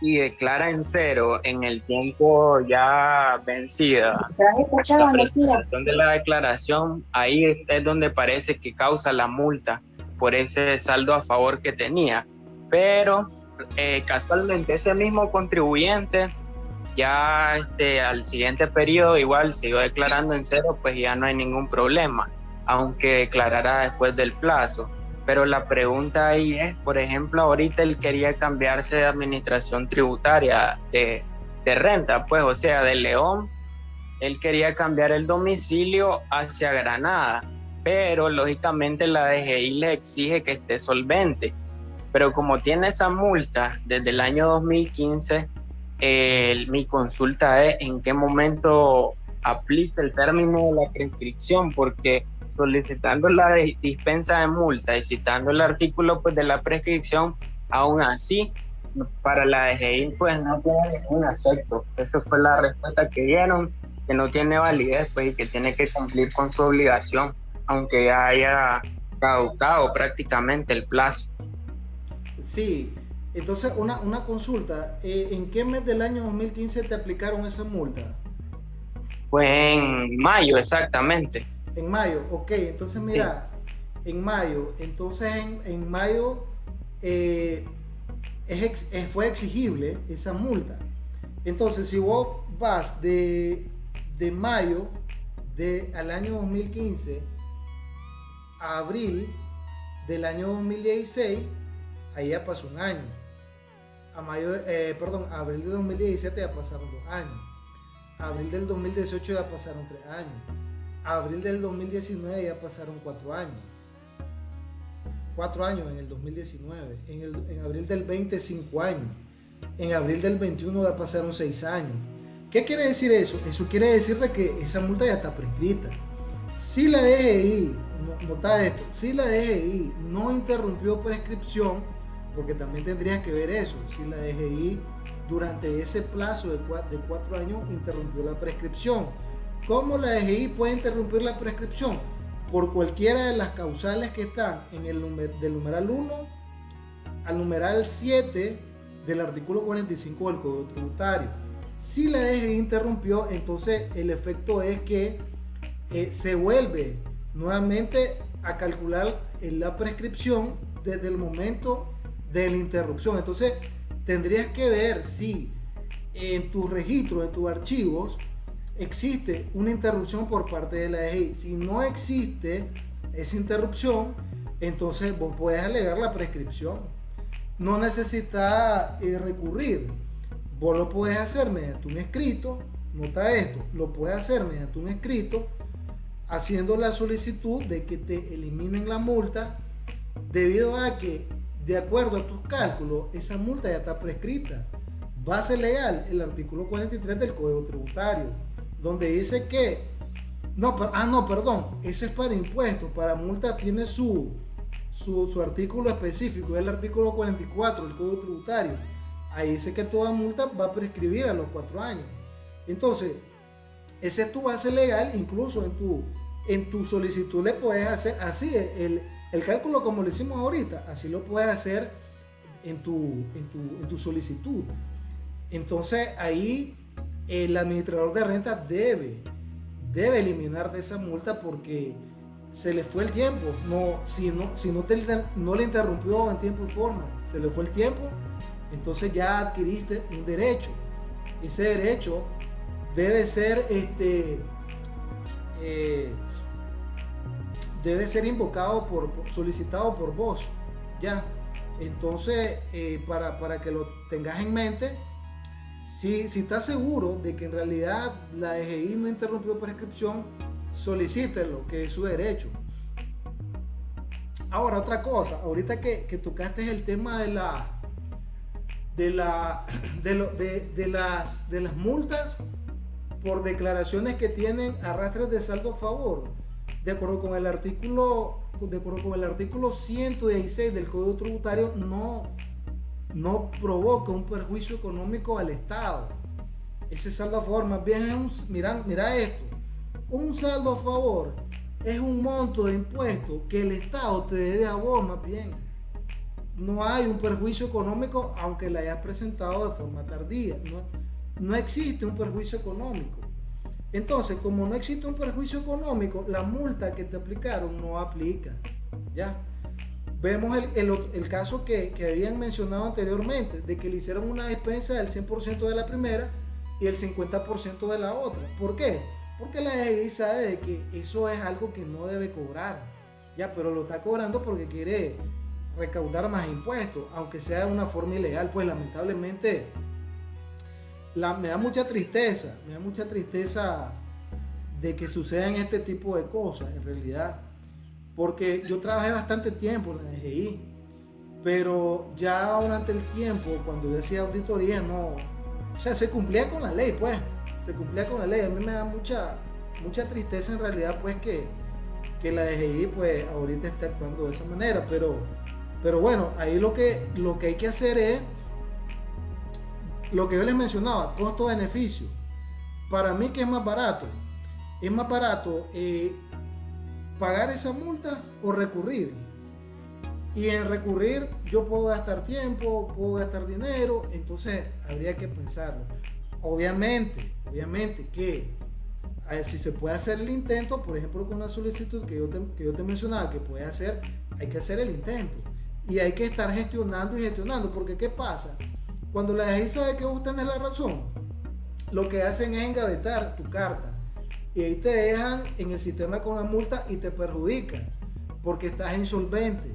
Speaker 3: y declara en cero en el tiempo ya vencido, la presentación de la declaración, ahí es donde parece que causa la multa por ese saldo a favor que tenía. Pero eh, casualmente ese mismo contribuyente ya este, al siguiente periodo igual siguió declarando en cero, pues ya no hay ningún problema, aunque declarara después del plazo. Pero la pregunta ahí es, por ejemplo, ahorita él quería cambiarse de administración tributaria de, de renta, pues, o sea, de León, él quería cambiar el domicilio hacia Granada, pero lógicamente la DGI le exige que esté solvente. Pero como tiene esa multa desde el año 2015, mi consulta es en qué momento aplica el término de la prescripción, porque solicitando la dispensa de multa y citando el artículo pues, de la prescripción, aún así para la DGI pues no tiene ningún efecto. Esa fue la respuesta que dieron, que no tiene validez pues y que tiene que cumplir con su obligación, aunque ya haya caducado prácticamente el plazo.
Speaker 2: Sí, entonces una, una consulta, eh, ¿en qué mes del año 2015 te aplicaron esa multa?
Speaker 3: Pues en mayo, exactamente.
Speaker 2: En mayo, ok, entonces mira, en mayo, entonces en, en mayo eh, fue exigible esa multa. Entonces, si vos vas de, de mayo de, al año 2015 a abril del año 2016, ahí ya pasó un año. A eh, perdón, abril de 2017 ya pasaron dos años. Abril del 2018 ya pasaron tres años. Abril del 2019 ya pasaron cuatro años cuatro años en el 2019, en, el, en abril del 20, cinco años, en abril del 21 ya pasaron seis años. ¿Qué quiere decir eso? Eso quiere decir de que esa multa ya está prescrita. Si la DGI, nota esto, si la DGI no interrumpió prescripción, porque también tendrías que ver eso, si la DGI durante ese plazo de cuatro, años interrumpió la prescripción. ¿Cómo la DGI puede interrumpir la prescripción? por cualquiera de las causales que están en el del numeral 1 al numeral 7 del artículo 45 del Código Tributario. Si la DGI interrumpió, entonces el efecto es que eh, se vuelve nuevamente a calcular la prescripción desde el momento de la interrupción. Entonces tendrías que ver si en tu registro, en tus archivos, existe una interrupción por parte de la DGI. Si no existe esa interrupción, entonces vos puedes alegar la prescripción. No necesitas eh, recurrir. Vos lo puedes hacer mediante un escrito. Nota esto, lo puedes hacer mediante un escrito haciendo la solicitud de que te eliminen la multa debido a que de acuerdo a tus cálculos esa multa ya está prescrita. Base legal, el artículo 43 del Código Tributario donde dice que, no, ah, no, perdón, ese es para impuestos, para multa tiene su, su, artículo específico, es el artículo 44 del Código Tributario. Ahí dice que toda multa va a prescribir a los cuatro años. Entonces, ese es tu base legal, incluso en tu, en tu solicitud le puedes hacer así, el, el cálculo como lo hicimos ahorita, así lo puedes hacer en tu, en tu, en tu solicitud. Entonces ahí el administrador de renta debe, debe eliminar de esa multa porque se le fue el tiempo. No, si no, si no, te, no le interrumpió en tiempo y forma, se le fue el tiempo, entonces ya adquiriste un derecho. Ese derecho debe ser este eh, debe ser invocado por, solicitado por vos. Ya. Entonces, eh, para, para que lo tengas en mente, si, si estás seguro de que en realidad la DGI no interrumpió prescripción, solicítelo, que es su derecho. Ahora, otra cosa, ahorita que, que tocaste el tema de la de la [CLEARS THROAT] de, de, las de las multas por declaraciones que tienen arrastres de saldo a favor. De acuerdo con el artículo de acuerdo con el artículo 116 del Código Tributario no no provoca un perjuicio económico al Estado. Ese saldo a favor más bien es un, mira, esto, un saldo a favor es un monto de impuesto que el Estado te debe a vos más bien. No hay un perjuicio económico aunque la hayas presentado de forma tardía. No, no existe un perjuicio económico. Entonces, como no existe un perjuicio económico, la multa que te aplicaron no aplica. ¿Ya? Vemos el, caso que, habían mencionado anteriormente, de que le hicieron una despensa del 100% de la primera y el 50% de la otra. ¿Por qué? Porque la DGI sabe de que eso es algo que no debe cobrar, ya, pero lo está cobrando porque quiere recaudar más impuestos, aunque sea de una forma ilegal, pues lamentablemente me da mucha tristeza, me da mucha tristeza de que sucedan este tipo de cosas en realidad. Porque yo trabajé bastante tiempo en la DGI, pero ya durante el tiempo, cuando yo hacía auditoría, no, o sea, se cumplía con la ley, pues, se cumplía con la ley. A mí me da mucha, mucha tristeza en realidad, pues, que, que la DGI, pues, ahorita está actuando de esa manera, pero, pero bueno, ahí lo que, lo que hay que hacer es lo que yo les mencionaba, costo-beneficio. Para mí, que es más barato? Es más barato eh, pagar esa multa o recurrir. Y en recurrir yo puedo gastar tiempo, puedo gastar dinero, entonces habría que pensarlo. Obviamente, obviamente que si se puede hacer el intento, por ejemplo con la solicitud que yo te, que yo te mencionaba que puede hacer, hay que hacer el intento. Y hay que estar gestionando y gestionando, porque ¿qué pasa? Cuando la DGI sabe que vos tenés la razón, lo que hacen es engavetar tu carta y ahí te dejan en el sistema con la multa y te perjudican porque estás insolvente.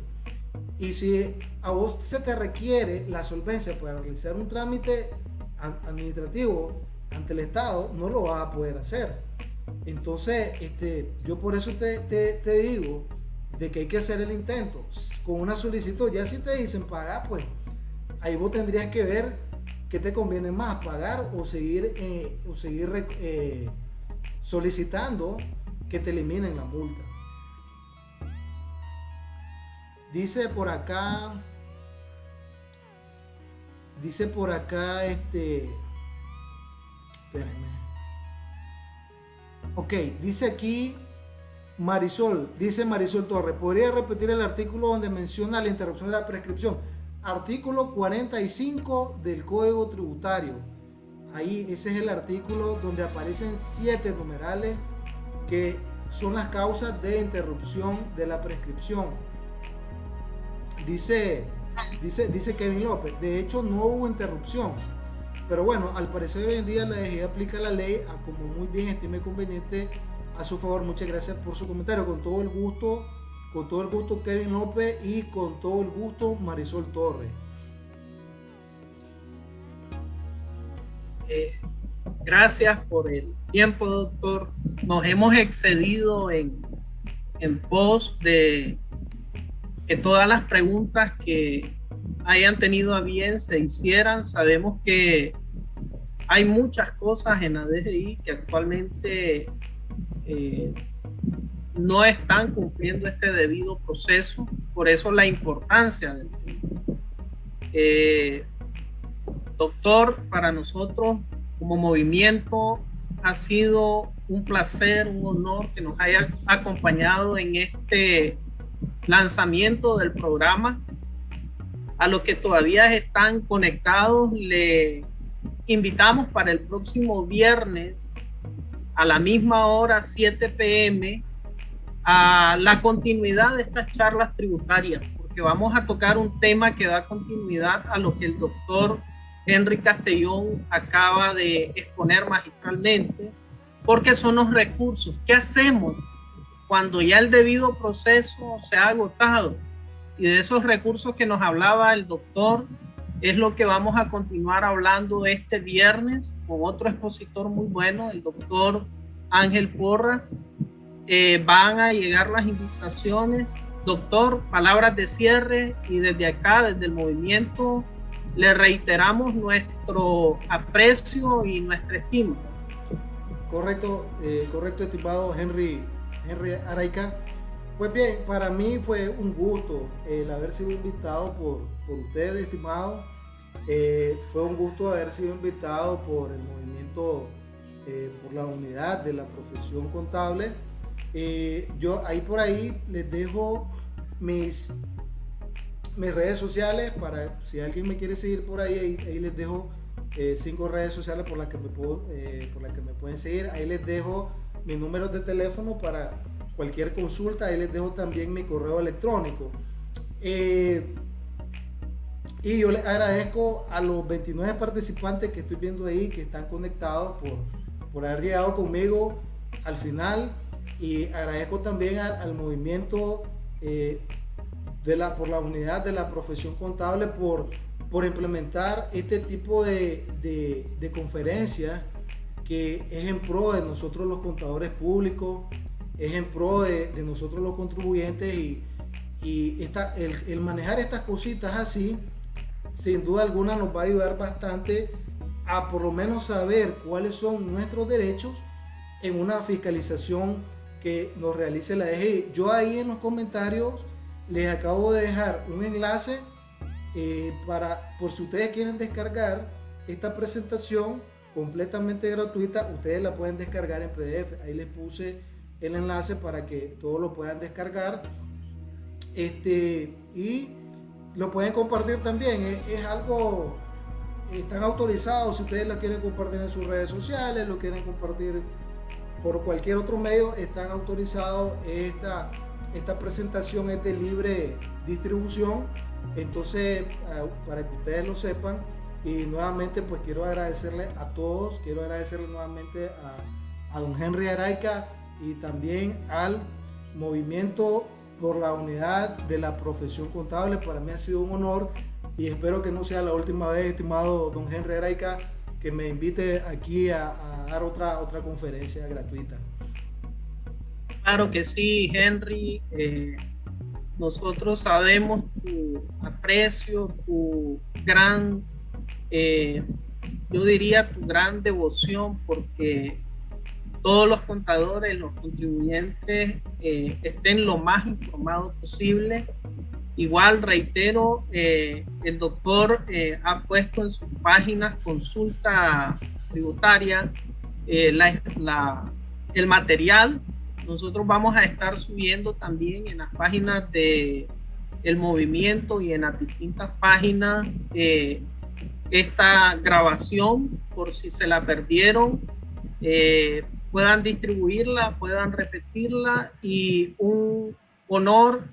Speaker 2: Y si a vos se te requiere la solvencia para realizar un trámite administrativo ante el Estado, no lo vas a poder hacer. Entonces, este, yo por eso te, te digo de que hay que hacer el intento con una solicitud. Ya si te dicen pagar, pues ahí vos tendrías que ver qué te conviene más, pagar o seguir, eh, o seguir eh, solicitando que te eliminen la multa. Dice por acá, dice por acá, este, espérenme. Ok, dice aquí Marisol, dice Marisol Torres, ¿podría repetir el artículo donde menciona la interrupción de la prescripción? Artículo 45 del Código Tributario. Ahí ese es el artículo donde aparecen siete numerales que son las causas de interrupción de la prescripción. Dice, dice, dice Kevin López, de hecho no hubo interrupción. Pero bueno, al parecer hoy en día la DGI aplica la ley a como muy bien estime conveniente a su favor. Muchas gracias por su comentario. Con todo el gusto con todo el gusto Kevin López y con todo el gusto Marisol Torres.
Speaker 1: Eh, gracias por el tiempo, doctor. Nos hemos excedido en, en pos de que todas las preguntas que hayan tenido a bien se hicieran. Sabemos que hay muchas cosas en la DGI que actualmente eh, no están cumpliendo este debido proceso, por eso la importancia del eh, doctor, para nosotros como movimiento ha sido un placer, un honor que nos haya acompañado en este lanzamiento del programa. A los que todavía están conectados, le invitamos para el próximo viernes a la misma hora, 7 pm, a la continuidad de estas charlas tributarias, porque vamos a tocar un tema que da continuidad a lo que el doctor Henry Castellón acaba de exponer magistralmente, porque son los recursos. ¿Qué hacemos cuando ya el debido proceso se ha agotado? Y de esos recursos que nos hablaba el doctor, es lo que vamos a continuar hablando este viernes con otro expositor muy bueno, el doctor Ángel Porras, eh, van a llegar las invitaciones. Doctor, palabras de cierre y desde acá, desde el movimiento, le reiteramos nuestro aprecio y nuestra estima.
Speaker 2: Correcto, eh, correcto, estimado Henry, Henry Araica. Pues bien, para mí fue un gusto el haber sido invitado por, por ustedes, estimado. Eh, fue un gusto haber sido invitado por el movimiento, por la unidad de la profesión contable. Eh, yo ahí por ahí les dejo mis, mis redes sociales para si alguien me quiere seguir por ahí, ahí, les dejo eh, cinco redes sociales por las, que me puedo, eh, por las que me pueden seguir. Ahí les dejo mis números de teléfono para cualquier consulta. Ahí les dejo también mi correo electrónico. y yo les agradezco a los 29 participantes que estoy viendo ahí, que están conectados por, por haber llegado conmigo al final. Y agradezco también al, movimiento eh, de la, por la unidad de la profesión contable por, por implementar este tipo de, de, conferencias que es en pro de nosotros los contadores públicos, es en pro de, nosotros los contribuyentes y, y esta, el, manejar estas cositas así, sin duda alguna nos va a ayudar bastante a por lo menos saber cuáles son nuestros derechos en una fiscalización que nos realice la DGI. Yo ahí en los comentarios les acabo de dejar un enlace eh, para, por si ustedes quieren descargar esta presentación completamente gratuita, ustedes la pueden descargar en PDF. Ahí les puse el enlace para que todos lo puedan descargar. Este, y lo pueden compartir también. Es, es algo, están autorizados si ustedes la quieren compartir en sus redes sociales, lo quieren compartir por cualquier otro medio, están autorizados. Esta, esta presentación es de libre distribución entonces, ah, para que ustedes lo sepan, y nuevamente pues quiero agradecerle a todos, quiero agradecerle nuevamente a, a don Henry Araica y también al movimiento por la unidad de la profesión contable. Para mí ha sido un honor y espero que no sea la última vez, estimado don Henry Araica, que me invite aquí a, dar otra, otra conferencia gratuita.
Speaker 1: Claro que sí, Henry. Eh, nosotros sabemos tu aprecio, tu gran, eh, yo diría tu gran devoción, porque todos los contadores, los contribuyentes eh, estén lo más informados posible. Igual reitero, eh, el doctor ha puesto en sus páginas consulta tributaria la, el material. Nosotros vamos a estar subiendo también en las páginas de movimiento y en las distintas páginas eh, esta grabación por si se la perdieron eh, puedan distribuirla puedan repetirla y un honor